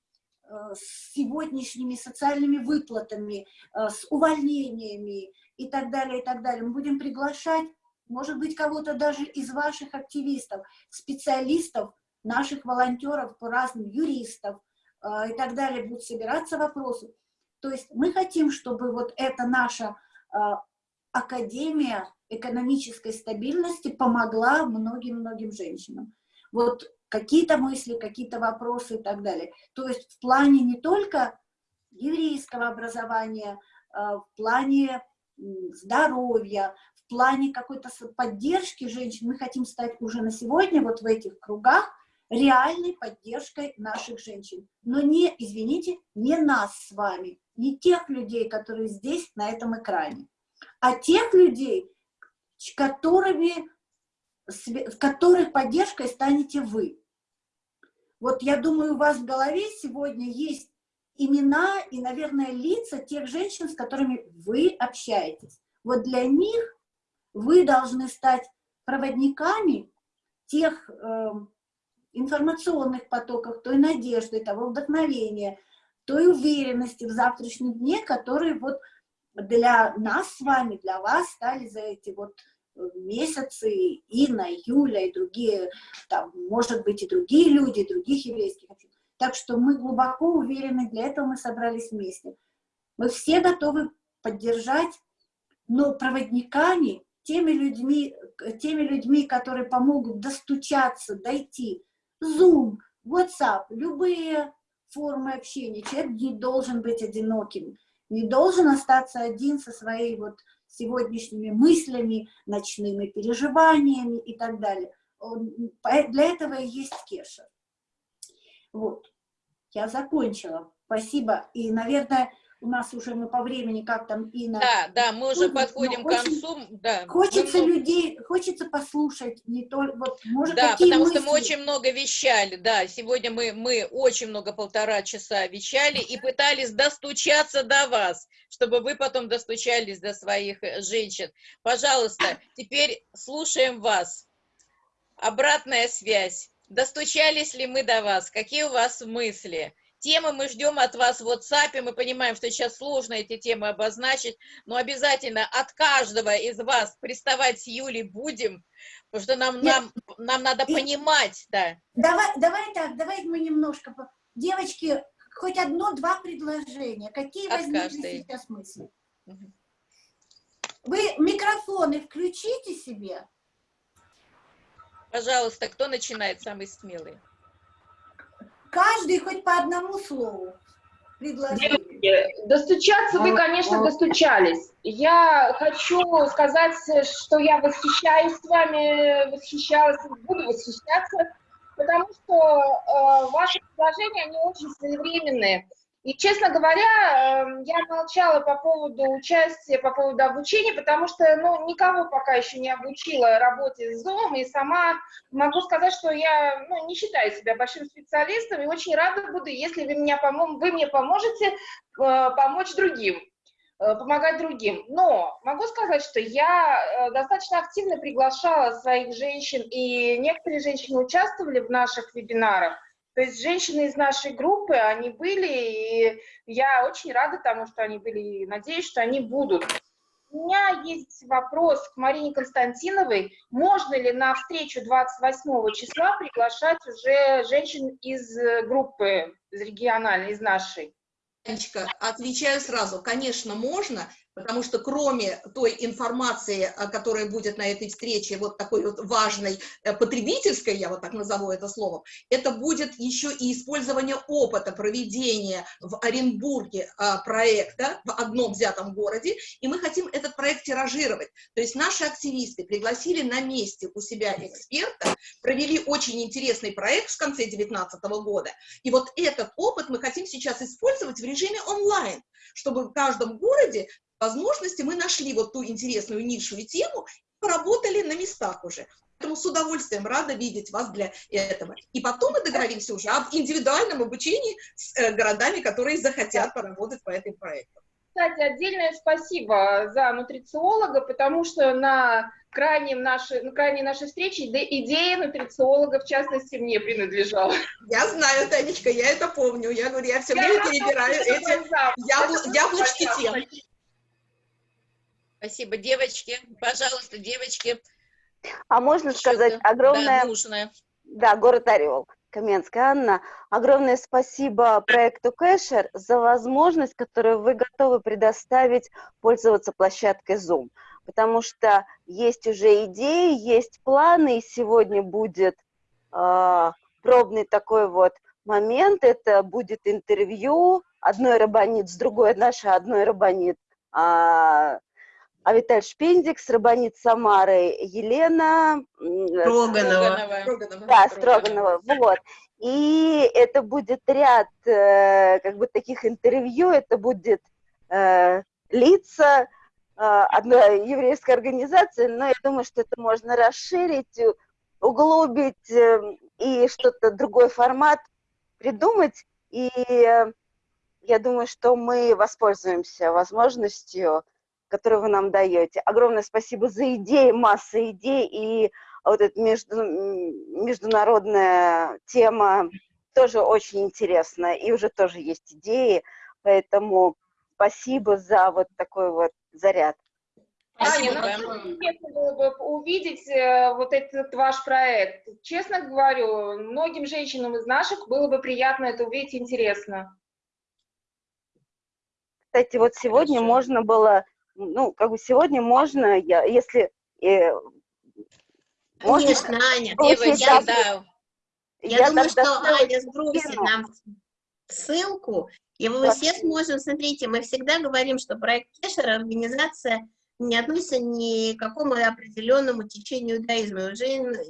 с сегодняшними социальными выплатами, э, с увольнениями и так далее, и так далее. Мы будем приглашать, может быть, кого-то даже из ваших активистов, специалистов, наших волонтеров по разным, юристов э, и так далее, будут собираться вопросы. То есть мы хотим, чтобы вот эта наша Академия экономической стабильности помогла многим-многим женщинам. Вот какие-то мысли, какие-то вопросы и так далее. То есть в плане не только еврейского образования, а в плане здоровья, в плане какой-то поддержки женщин, мы хотим стать уже на сегодня вот в этих кругах реальной поддержкой наших женщин. Но не, извините, не нас с вами, не тех людей, которые здесь, на этом экране, а тех людей, которыми в которых поддержкой станете вы. Вот я думаю, у вас в голове сегодня есть имена и, наверное, лица тех женщин, с которыми вы общаетесь. Вот для них вы должны стать проводниками тех э, информационных потоков, той надежды, того вдохновения, той уверенности в завтрашнем дне, которые вот для нас с вами, для вас стали за эти вот месяцы, Инна, Юля и другие, там, может быть, и другие люди, других еврейских. Так что мы глубоко уверены, для этого мы собрались вместе. Мы все готовы поддержать, но проводниками теми людьми, теми людьми, которые помогут достучаться, дойти. Zoom, WhatsApp, любые формы общения. Человек не должен быть одиноким, не должен остаться один со своей вот сегодняшними мыслями, ночными переживаниями и так далее. Для этого и есть кеша. Вот, я закончила. Спасибо. И, наверное, у нас уже мы по времени как там и на... Да, да, мы уже подходим к концу. Да, хочется мы... людей, хочется послушать не только... Вот, может, да, потому мысли? что мы очень много вещали, да, сегодня мы, мы очень много, полтора часа вещали и пытались достучаться до вас, чтобы вы потом достучались до своих э, женщин. Пожалуйста, теперь слушаем вас. Обратная связь. Достучались ли мы до вас? Какие у вас мысли? Темы мы ждем от вас в WhatsApp, мы понимаем, что сейчас сложно эти темы обозначить, но обязательно от каждого из вас приставать с Юлей будем, потому что нам, нам, нам надо и... понимать, да. Давай, давай так, давай мы немножко, девочки, хоть одно-два предложения, какие от возникли каждой. сейчас мысли? Угу. Вы микрофоны включите себе. Пожалуйста, кто начинает, самый смелый? Каждый хоть по одному слову. Девочки, достучаться вы, конечно, достучались. Я хочу сказать, что я восхищаюсь с вами, восхищалась, буду восхищаться, потому что э, ваши предложения, они очень своевременные. И, честно говоря, эм, я молчала по поводу участия, по поводу обучения, потому что, ну, никого пока еще не обучила работе с Zoom, и сама могу сказать, что я, ну, не считаю себя большим специалистом, и очень рада буду, если вы, меня пом вы мне поможете э, помочь другим, э, помогать другим. Но могу сказать, что я э, достаточно активно приглашала своих женщин, и некоторые женщины участвовали в наших вебинарах, то есть женщины из нашей группы, они были, и я очень рада тому, что они были, и надеюсь, что они будут. У меня есть вопрос к Марине Константиновой. Можно ли на встречу 28 числа приглашать уже женщин из группы, из региональной, из нашей? Отвечаю сразу. Конечно, можно, потому что кроме той информации, которая будет на этой встрече, вот такой вот важной, э, потребительской, я вот так назову это словом, это будет еще и использование опыта проведения в Оренбурге а, проекта в одном взятом городе, и мы хотим этот проект тиражировать. То есть наши активисты пригласили на месте у себя эксперта, провели очень интересный проект в конце 2019 года, и вот этот опыт мы хотим сейчас использовать в режиме онлайн, чтобы в каждом городе возможности мы нашли вот ту интересную нишу и тему, поработали на местах уже. Поэтому с удовольствием рада видеть вас для этого. И потом мы договоримся уже об индивидуальном обучении с э, городами, которые захотят поработать по этим проектам. Кстати, отдельное спасибо за нутрициолога, потому что на крайнем нашей, на крайней нашей встрече идея нутрициолога, в частности, мне принадлежала. Я знаю, Танечка, я это помню. Я говорю, я все время перебираю эти яблочки тем. Спасибо, девочки. Пожалуйста, девочки. А можно сказать огромное... Да. Да, город Орел. Каменская Анна, огромное спасибо проекту Кэшер за возможность, которую вы готовы предоставить пользоваться площадкой Zoom, потому что есть уже идеи, есть планы, и сегодня будет э, пробный такой вот момент, это будет интервью, одной рабонит с другой, наша одной рабонит а, Авиталь Шпендикс, Рабанит Самары, Елена... Строганова. Строганова. Да, Строганова, вот. И это будет ряд э, как бы таких интервью, это будет э, лица э, одной еврейской организации, но я думаю, что это можно расширить, углубить э, и что-то, другой формат придумать. И э, я думаю, что мы воспользуемся возможностью которую вы нам даете. Огромное спасибо за идеи, масса идей, и вот эта между, международная тема тоже очень интересная, и уже тоже есть идеи, поэтому спасибо за вот такой вот заряд. Спасибо. Интересно было бы увидеть э, вот этот ваш проект. Честно говорю, многим женщинам из наших было бы приятно это увидеть, интересно. Кстати, вот сегодня Хорошо. можно было ну, как бы сегодня можно, я, если И, может, Конечно, Аня, девочки, я, да. Я, я думаю, что Аня сбросит нам ссылку, и мы все сможем, смотрите, мы всегда говорим, что проект Кешер, организация не относится ни к какому определенному течению иудаизма. Уже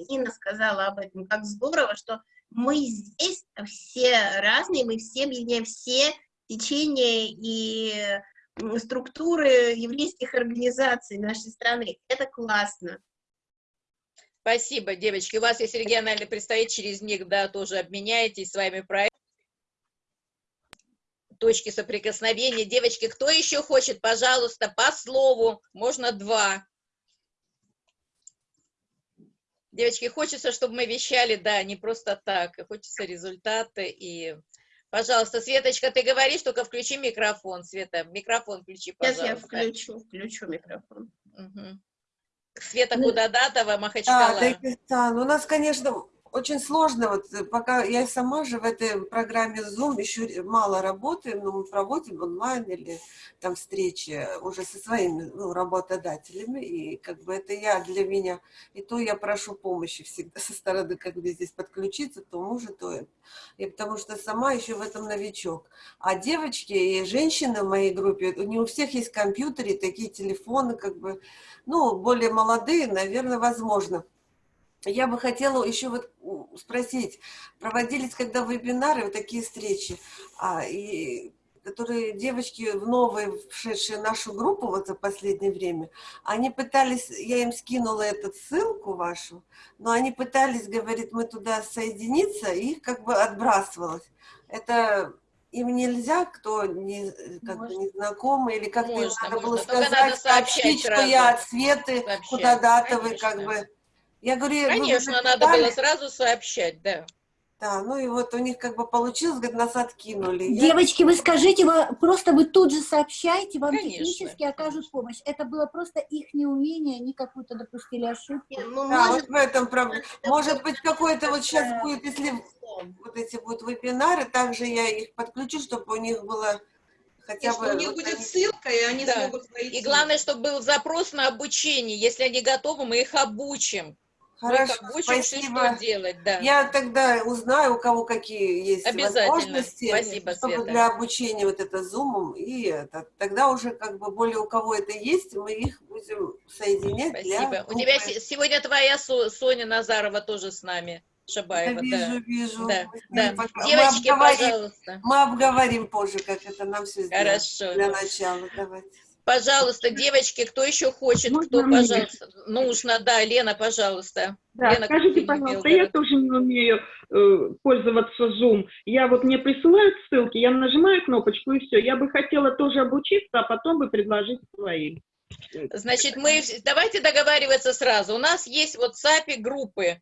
Инна сказала об этом, как здорово, что мы здесь все разные, мы все объединяем все течения и структуры еврейских организаций нашей страны. Это классно. Спасибо, девочки. У вас есть региональный представитель, через них, да, тоже обменяетесь своими проектами. Точки соприкосновения. Девочки, кто еще хочет, пожалуйста, по слову, можно два. Девочки, хочется, чтобы мы вещали, да, не просто так, хочется результаты и... Пожалуйста, Светочка, ты говоришь, только включи микрофон, Света, микрофон включи, пожалуйста. Сейчас я включу, включу микрофон. Угу. Света Кудадатова, Махачкала. Да, Дагестан. У нас, конечно, очень сложно, вот э, пока я сама же в этой программе Zoom еще мало работаю, но мы проводим онлайн или там встречи уже со своими ну, работодателями, и как бы это я для меня, и то я прошу помощи всегда [laughs] со стороны, как бы здесь подключиться, то мужа, то. И потому что сама еще в этом новичок. А девочки и женщины в моей группе, не у всех есть компьютеры, такие телефоны, как бы, ну, более молодые, наверное, возможно. Я бы хотела еще вот спросить, проводились когда вебинары, вот такие встречи, а, и которые девочки в новые, вшедшие в нашу группу вот за последнее время, они пытались, я им скинула эту ссылку вашу, но они пытались, говорит, мы туда соединиться, и их как бы отбрасывалось. Это им нельзя, кто не, как бы не знакомый, или как-то надо можно. было сказать, надо сообщить, что я от Светы Кудадатовой, как бы я говорю, Конечно, надо было сразу сообщать, да. Да, ну и вот у них как бы получилось, говорит, нас откинули. Девочки, вы скажите, вы, просто вы тут же сообщаете, вам конечно, технически окажут помощь. Это было просто их неумение, они какую-то допустили ошибку. Ну, да, может, вот в этом проблема. Может быть, какой-то вот сейчас будет, если вот эти будут вебинары, также я их подключу, чтобы у них было хотя бы... у них вот будет они... ссылка, и они да. смогут войти. И главное, чтобы был запрос на обучение. Если они готовы, мы их обучим. Хорошо, спасибо. Что делать, да. Я тогда узнаю, у кого какие есть возможности спасибо, чтобы Света. для обучения вот это зумом, и это, тогда уже как бы более у кого это есть, мы их будем соединять Спасибо. Для... У тебя сегодня твоя Соня Назарова тоже с нами. Шабаева, да. Вижу, вижу. Да, да. Девочки, мы пожалуйста. Мы обговорим позже, как это нам все сделать. Хорошо. Для начала, давайте. Пожалуйста, девочки, кто еще хочет, Можно кто, мне? пожалуйста, нужно, да, Лена, пожалуйста. Да, Лена, скажите, пожалуйста, я тоже не умею э, пользоваться Zoom. Я вот мне присылают ссылки, я нажимаю кнопочку и все. Я бы хотела тоже обучиться, а потом бы предложить своим. Значит, мы давайте договариваться сразу. У нас есть в WhatsApp группы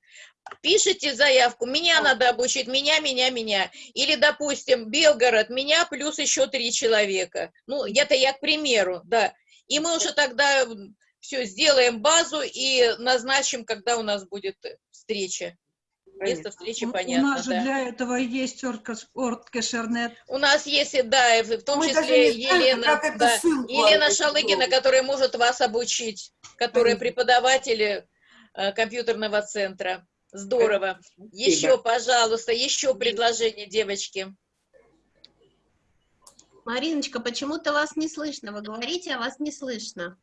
пишите заявку, меня надо обучить, меня, меня, меня. Или, допустим, Белгород, меня плюс еще три человека. Ну, это я к примеру, да. И мы уже тогда все сделаем базу и назначим, когда у нас будет встреча. Место встречи понятно. У нас же да. для этого есть Орткешернет. У нас есть, да, в том Мы числе Елена, да, Елена Шалыгина, которая может вас обучить, которая преподаватель э, компьютерного центра. Здорово. Еще, пожалуйста, еще предложение, девочки. Мариночка, почему-то вас не слышно. Вы говорите, а вас не слышно.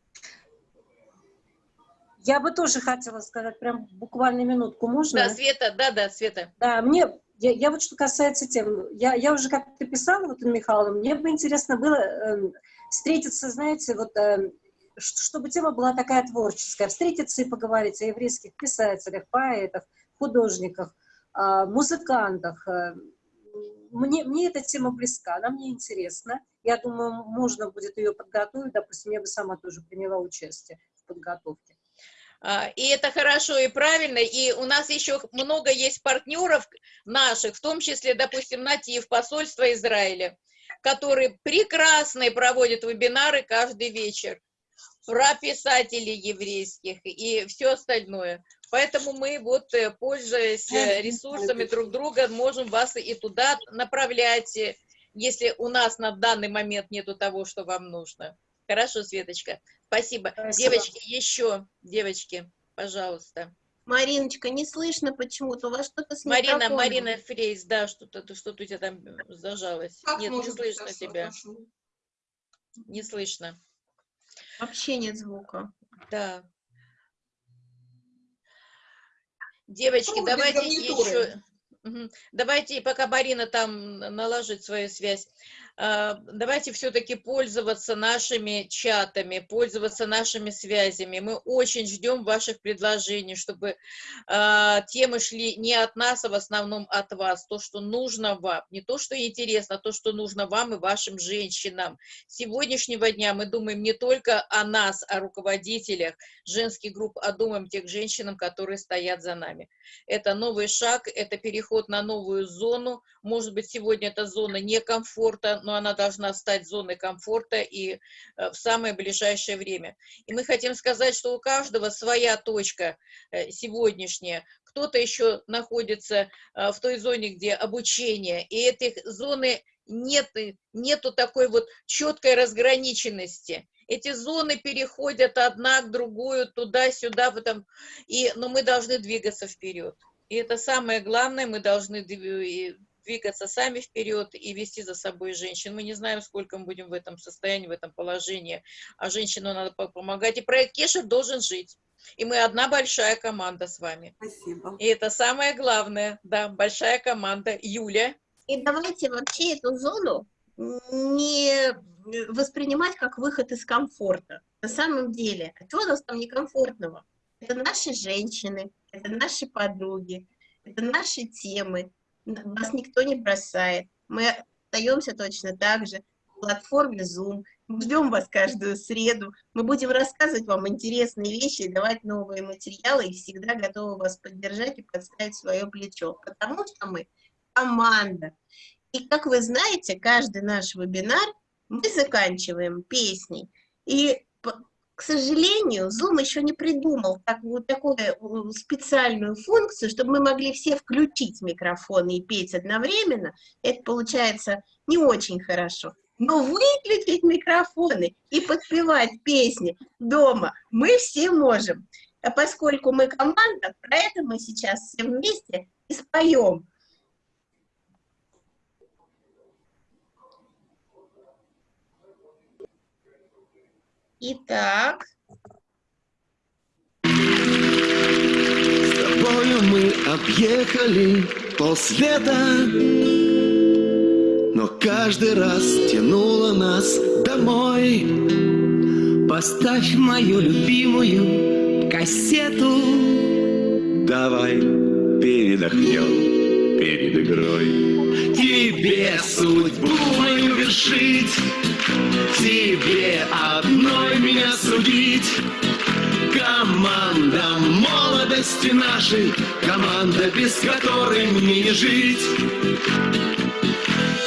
Я бы тоже хотела сказать, прям буквально минутку, можно? Да, Света, да, да, Света. Да, мне, я, я вот что касается тем, я, я уже как-то писала, вот, Михаиловна, мне бы интересно было э, встретиться, знаете, вот э, чтобы тема была такая творческая, встретиться и поговорить о еврейских писателях, поэтах, художниках, а, музыкантах. Э, мне, мне эта тема близка, она мне интересна. Я думаю, можно будет ее подготовить. Допустим, я бы сама тоже приняла участие в подготовке. А, и это хорошо и правильно, и у нас еще много есть партнеров наших, в том числе, допустим, Натив, посольство Израиля, которые прекрасные проводят вебинары каждый вечер про писателей еврейских и все остальное. Поэтому мы вот, э, пользуясь э, ресурсами друг друга, можем вас и туда направлять, э, если у нас на данный момент нету того, что вам нужно. Хорошо, Светочка. Спасибо. Спасибо. Девочки, еще, девочки, пожалуйста. Мариночка, не слышно почему-то, у вас что-то с Марина. Марина Фрейс, да, что-то что, -то, у тебя там зажалось. Как Нет, не слышно тебя. Не слышно. Вообще нет звука. Да. Девочки, ну, давайте еще... Давайте, пока Марина там наложит свою связь, давайте все-таки пользоваться нашими чатами, пользоваться нашими связями. Мы очень ждем ваших предложений, чтобы а, темы шли не от нас, а в основном от вас. То, что нужно вам, не то, что интересно, а то, что нужно вам и вашим женщинам. С сегодняшнего дня мы думаем не только о нас, о руководителях женских групп, а думаем тех женщинам, которые стоят за нами. Это новый шаг, это переход на новую зону. Может быть, сегодня эта зона некомфорта, но она должна стать зоной комфорта и э, в самое ближайшее время. И мы хотим сказать, что у каждого своя точка э, сегодняшняя. Кто-то еще находится э, в той зоне, где обучение, и этой зоны нет, нету такой вот четкой разграниченности эти зоны переходят одна к другую, туда-сюда, потом, и, но мы должны двигаться вперед. И это самое главное, мы должны двигаться сами вперед и вести за собой женщин. Мы не знаем, сколько мы будем в этом состоянии, в этом положении, а женщину надо помогать. И проект Кешер должен жить. И мы одна большая команда с вами. Спасибо. И это самое главное, да, большая команда. Юля. И давайте вообще эту зону не воспринимать как выход из комфорта. На самом деле, а что у нас там некомфортного? Это наши женщины, это наши подруги, это наши темы, нас никто не бросает. Мы остаемся точно так же в платформе Zoom. Мы ждем вас каждую среду. Мы будем рассказывать вам интересные вещи, давать новые материалы и всегда готовы вас поддержать и подставить свое плечо. Потому что мы команда. И как вы знаете, каждый наш вебинар мы заканчиваем песней. И к сожалению, Zoom еще не придумал так, такую э, специальную функцию, чтобы мы могли все включить микрофоны и петь одновременно. Это получается не очень хорошо. Но выключить микрофоны и подпевать песни дома мы все можем. А поскольку мы команда, про это мы сейчас все вместе и споем. Итак. С тобою мы объехали полсвета, но каждый раз тянуло нас домой. Поставь мою любимую кассету. Давай передохнем перед игрой. Тебе судьбу мою вершить Тебе одной меня судить Команда молодости нашей Команда, без которой мне не жить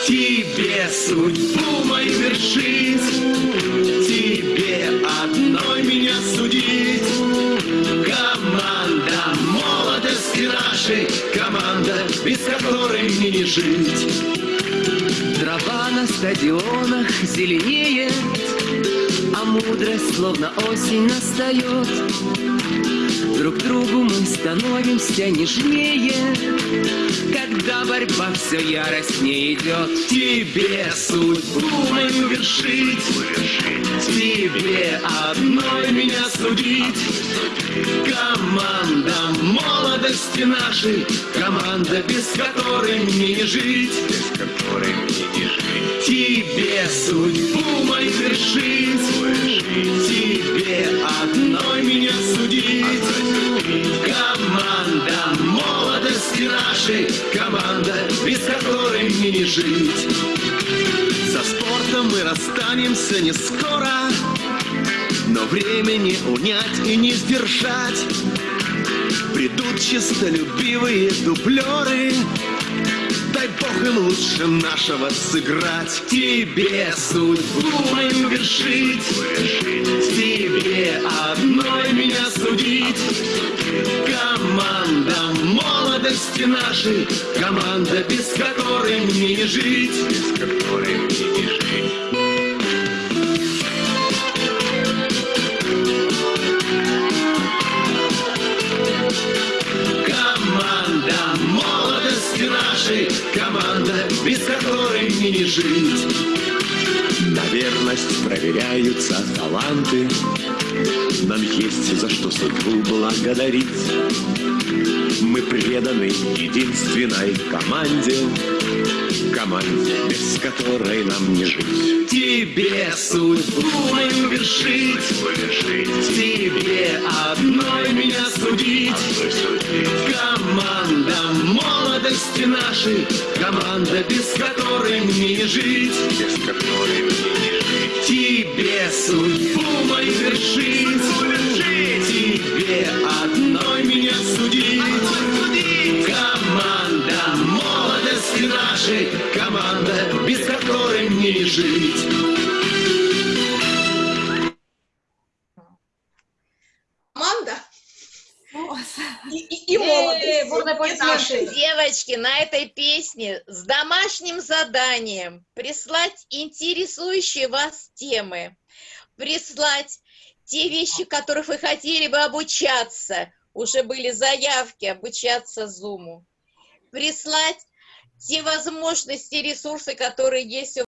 Тебе судьбу мою вершить Тебе нашей Команда, без которой мне не жить Трава на стадионах зеленеет, А мудрость словно осень настает. Друг другу мы становимся нежнее, Когда борьба все яростнее идет. Тебе судьбу мою вершить, Тебе одной меня судить. Команда молодости нашей, Команда, без которой мне не жить. Без которой мне не жить. Тебе судьбу мою вершить, Тебе одной меня судить. Команда молодости нашей, Команда, без которой мне не жить. Со спортом мы расстанемся не скоро, но времени унять и не сдержать. Придут чистолюбивые дублеры. Дай Бог им лучше нашего сыграть. Тебе судьбу мою вершить. Тебе одной меня судить. Команда молодости нашей. Команда, без которой мне не жить. Без которой мне не жить нашей команда, без которой мне не жить. На верность проверяются таланты, Нам есть за что судьбу благодарить. Мы преданы единственной команде, Команде, без которой нам не жить. Тебе судьбу мою вершить, Тебе одной меня судить. Команда молодости нашей, Команда, без которой мне не жить. Без которой мне не жить. Тебе судьбу мою вершить, Тебе одной меня судить. Нашей, Команда, без которой мне не жить. Команда? И, и, и наши. Девочки, на этой песне с домашним заданием прислать интересующие вас темы, прислать те вещи, которых вы хотели бы обучаться, уже были заявки обучаться Зуму, прислать те возможности, ресурсы, которые есть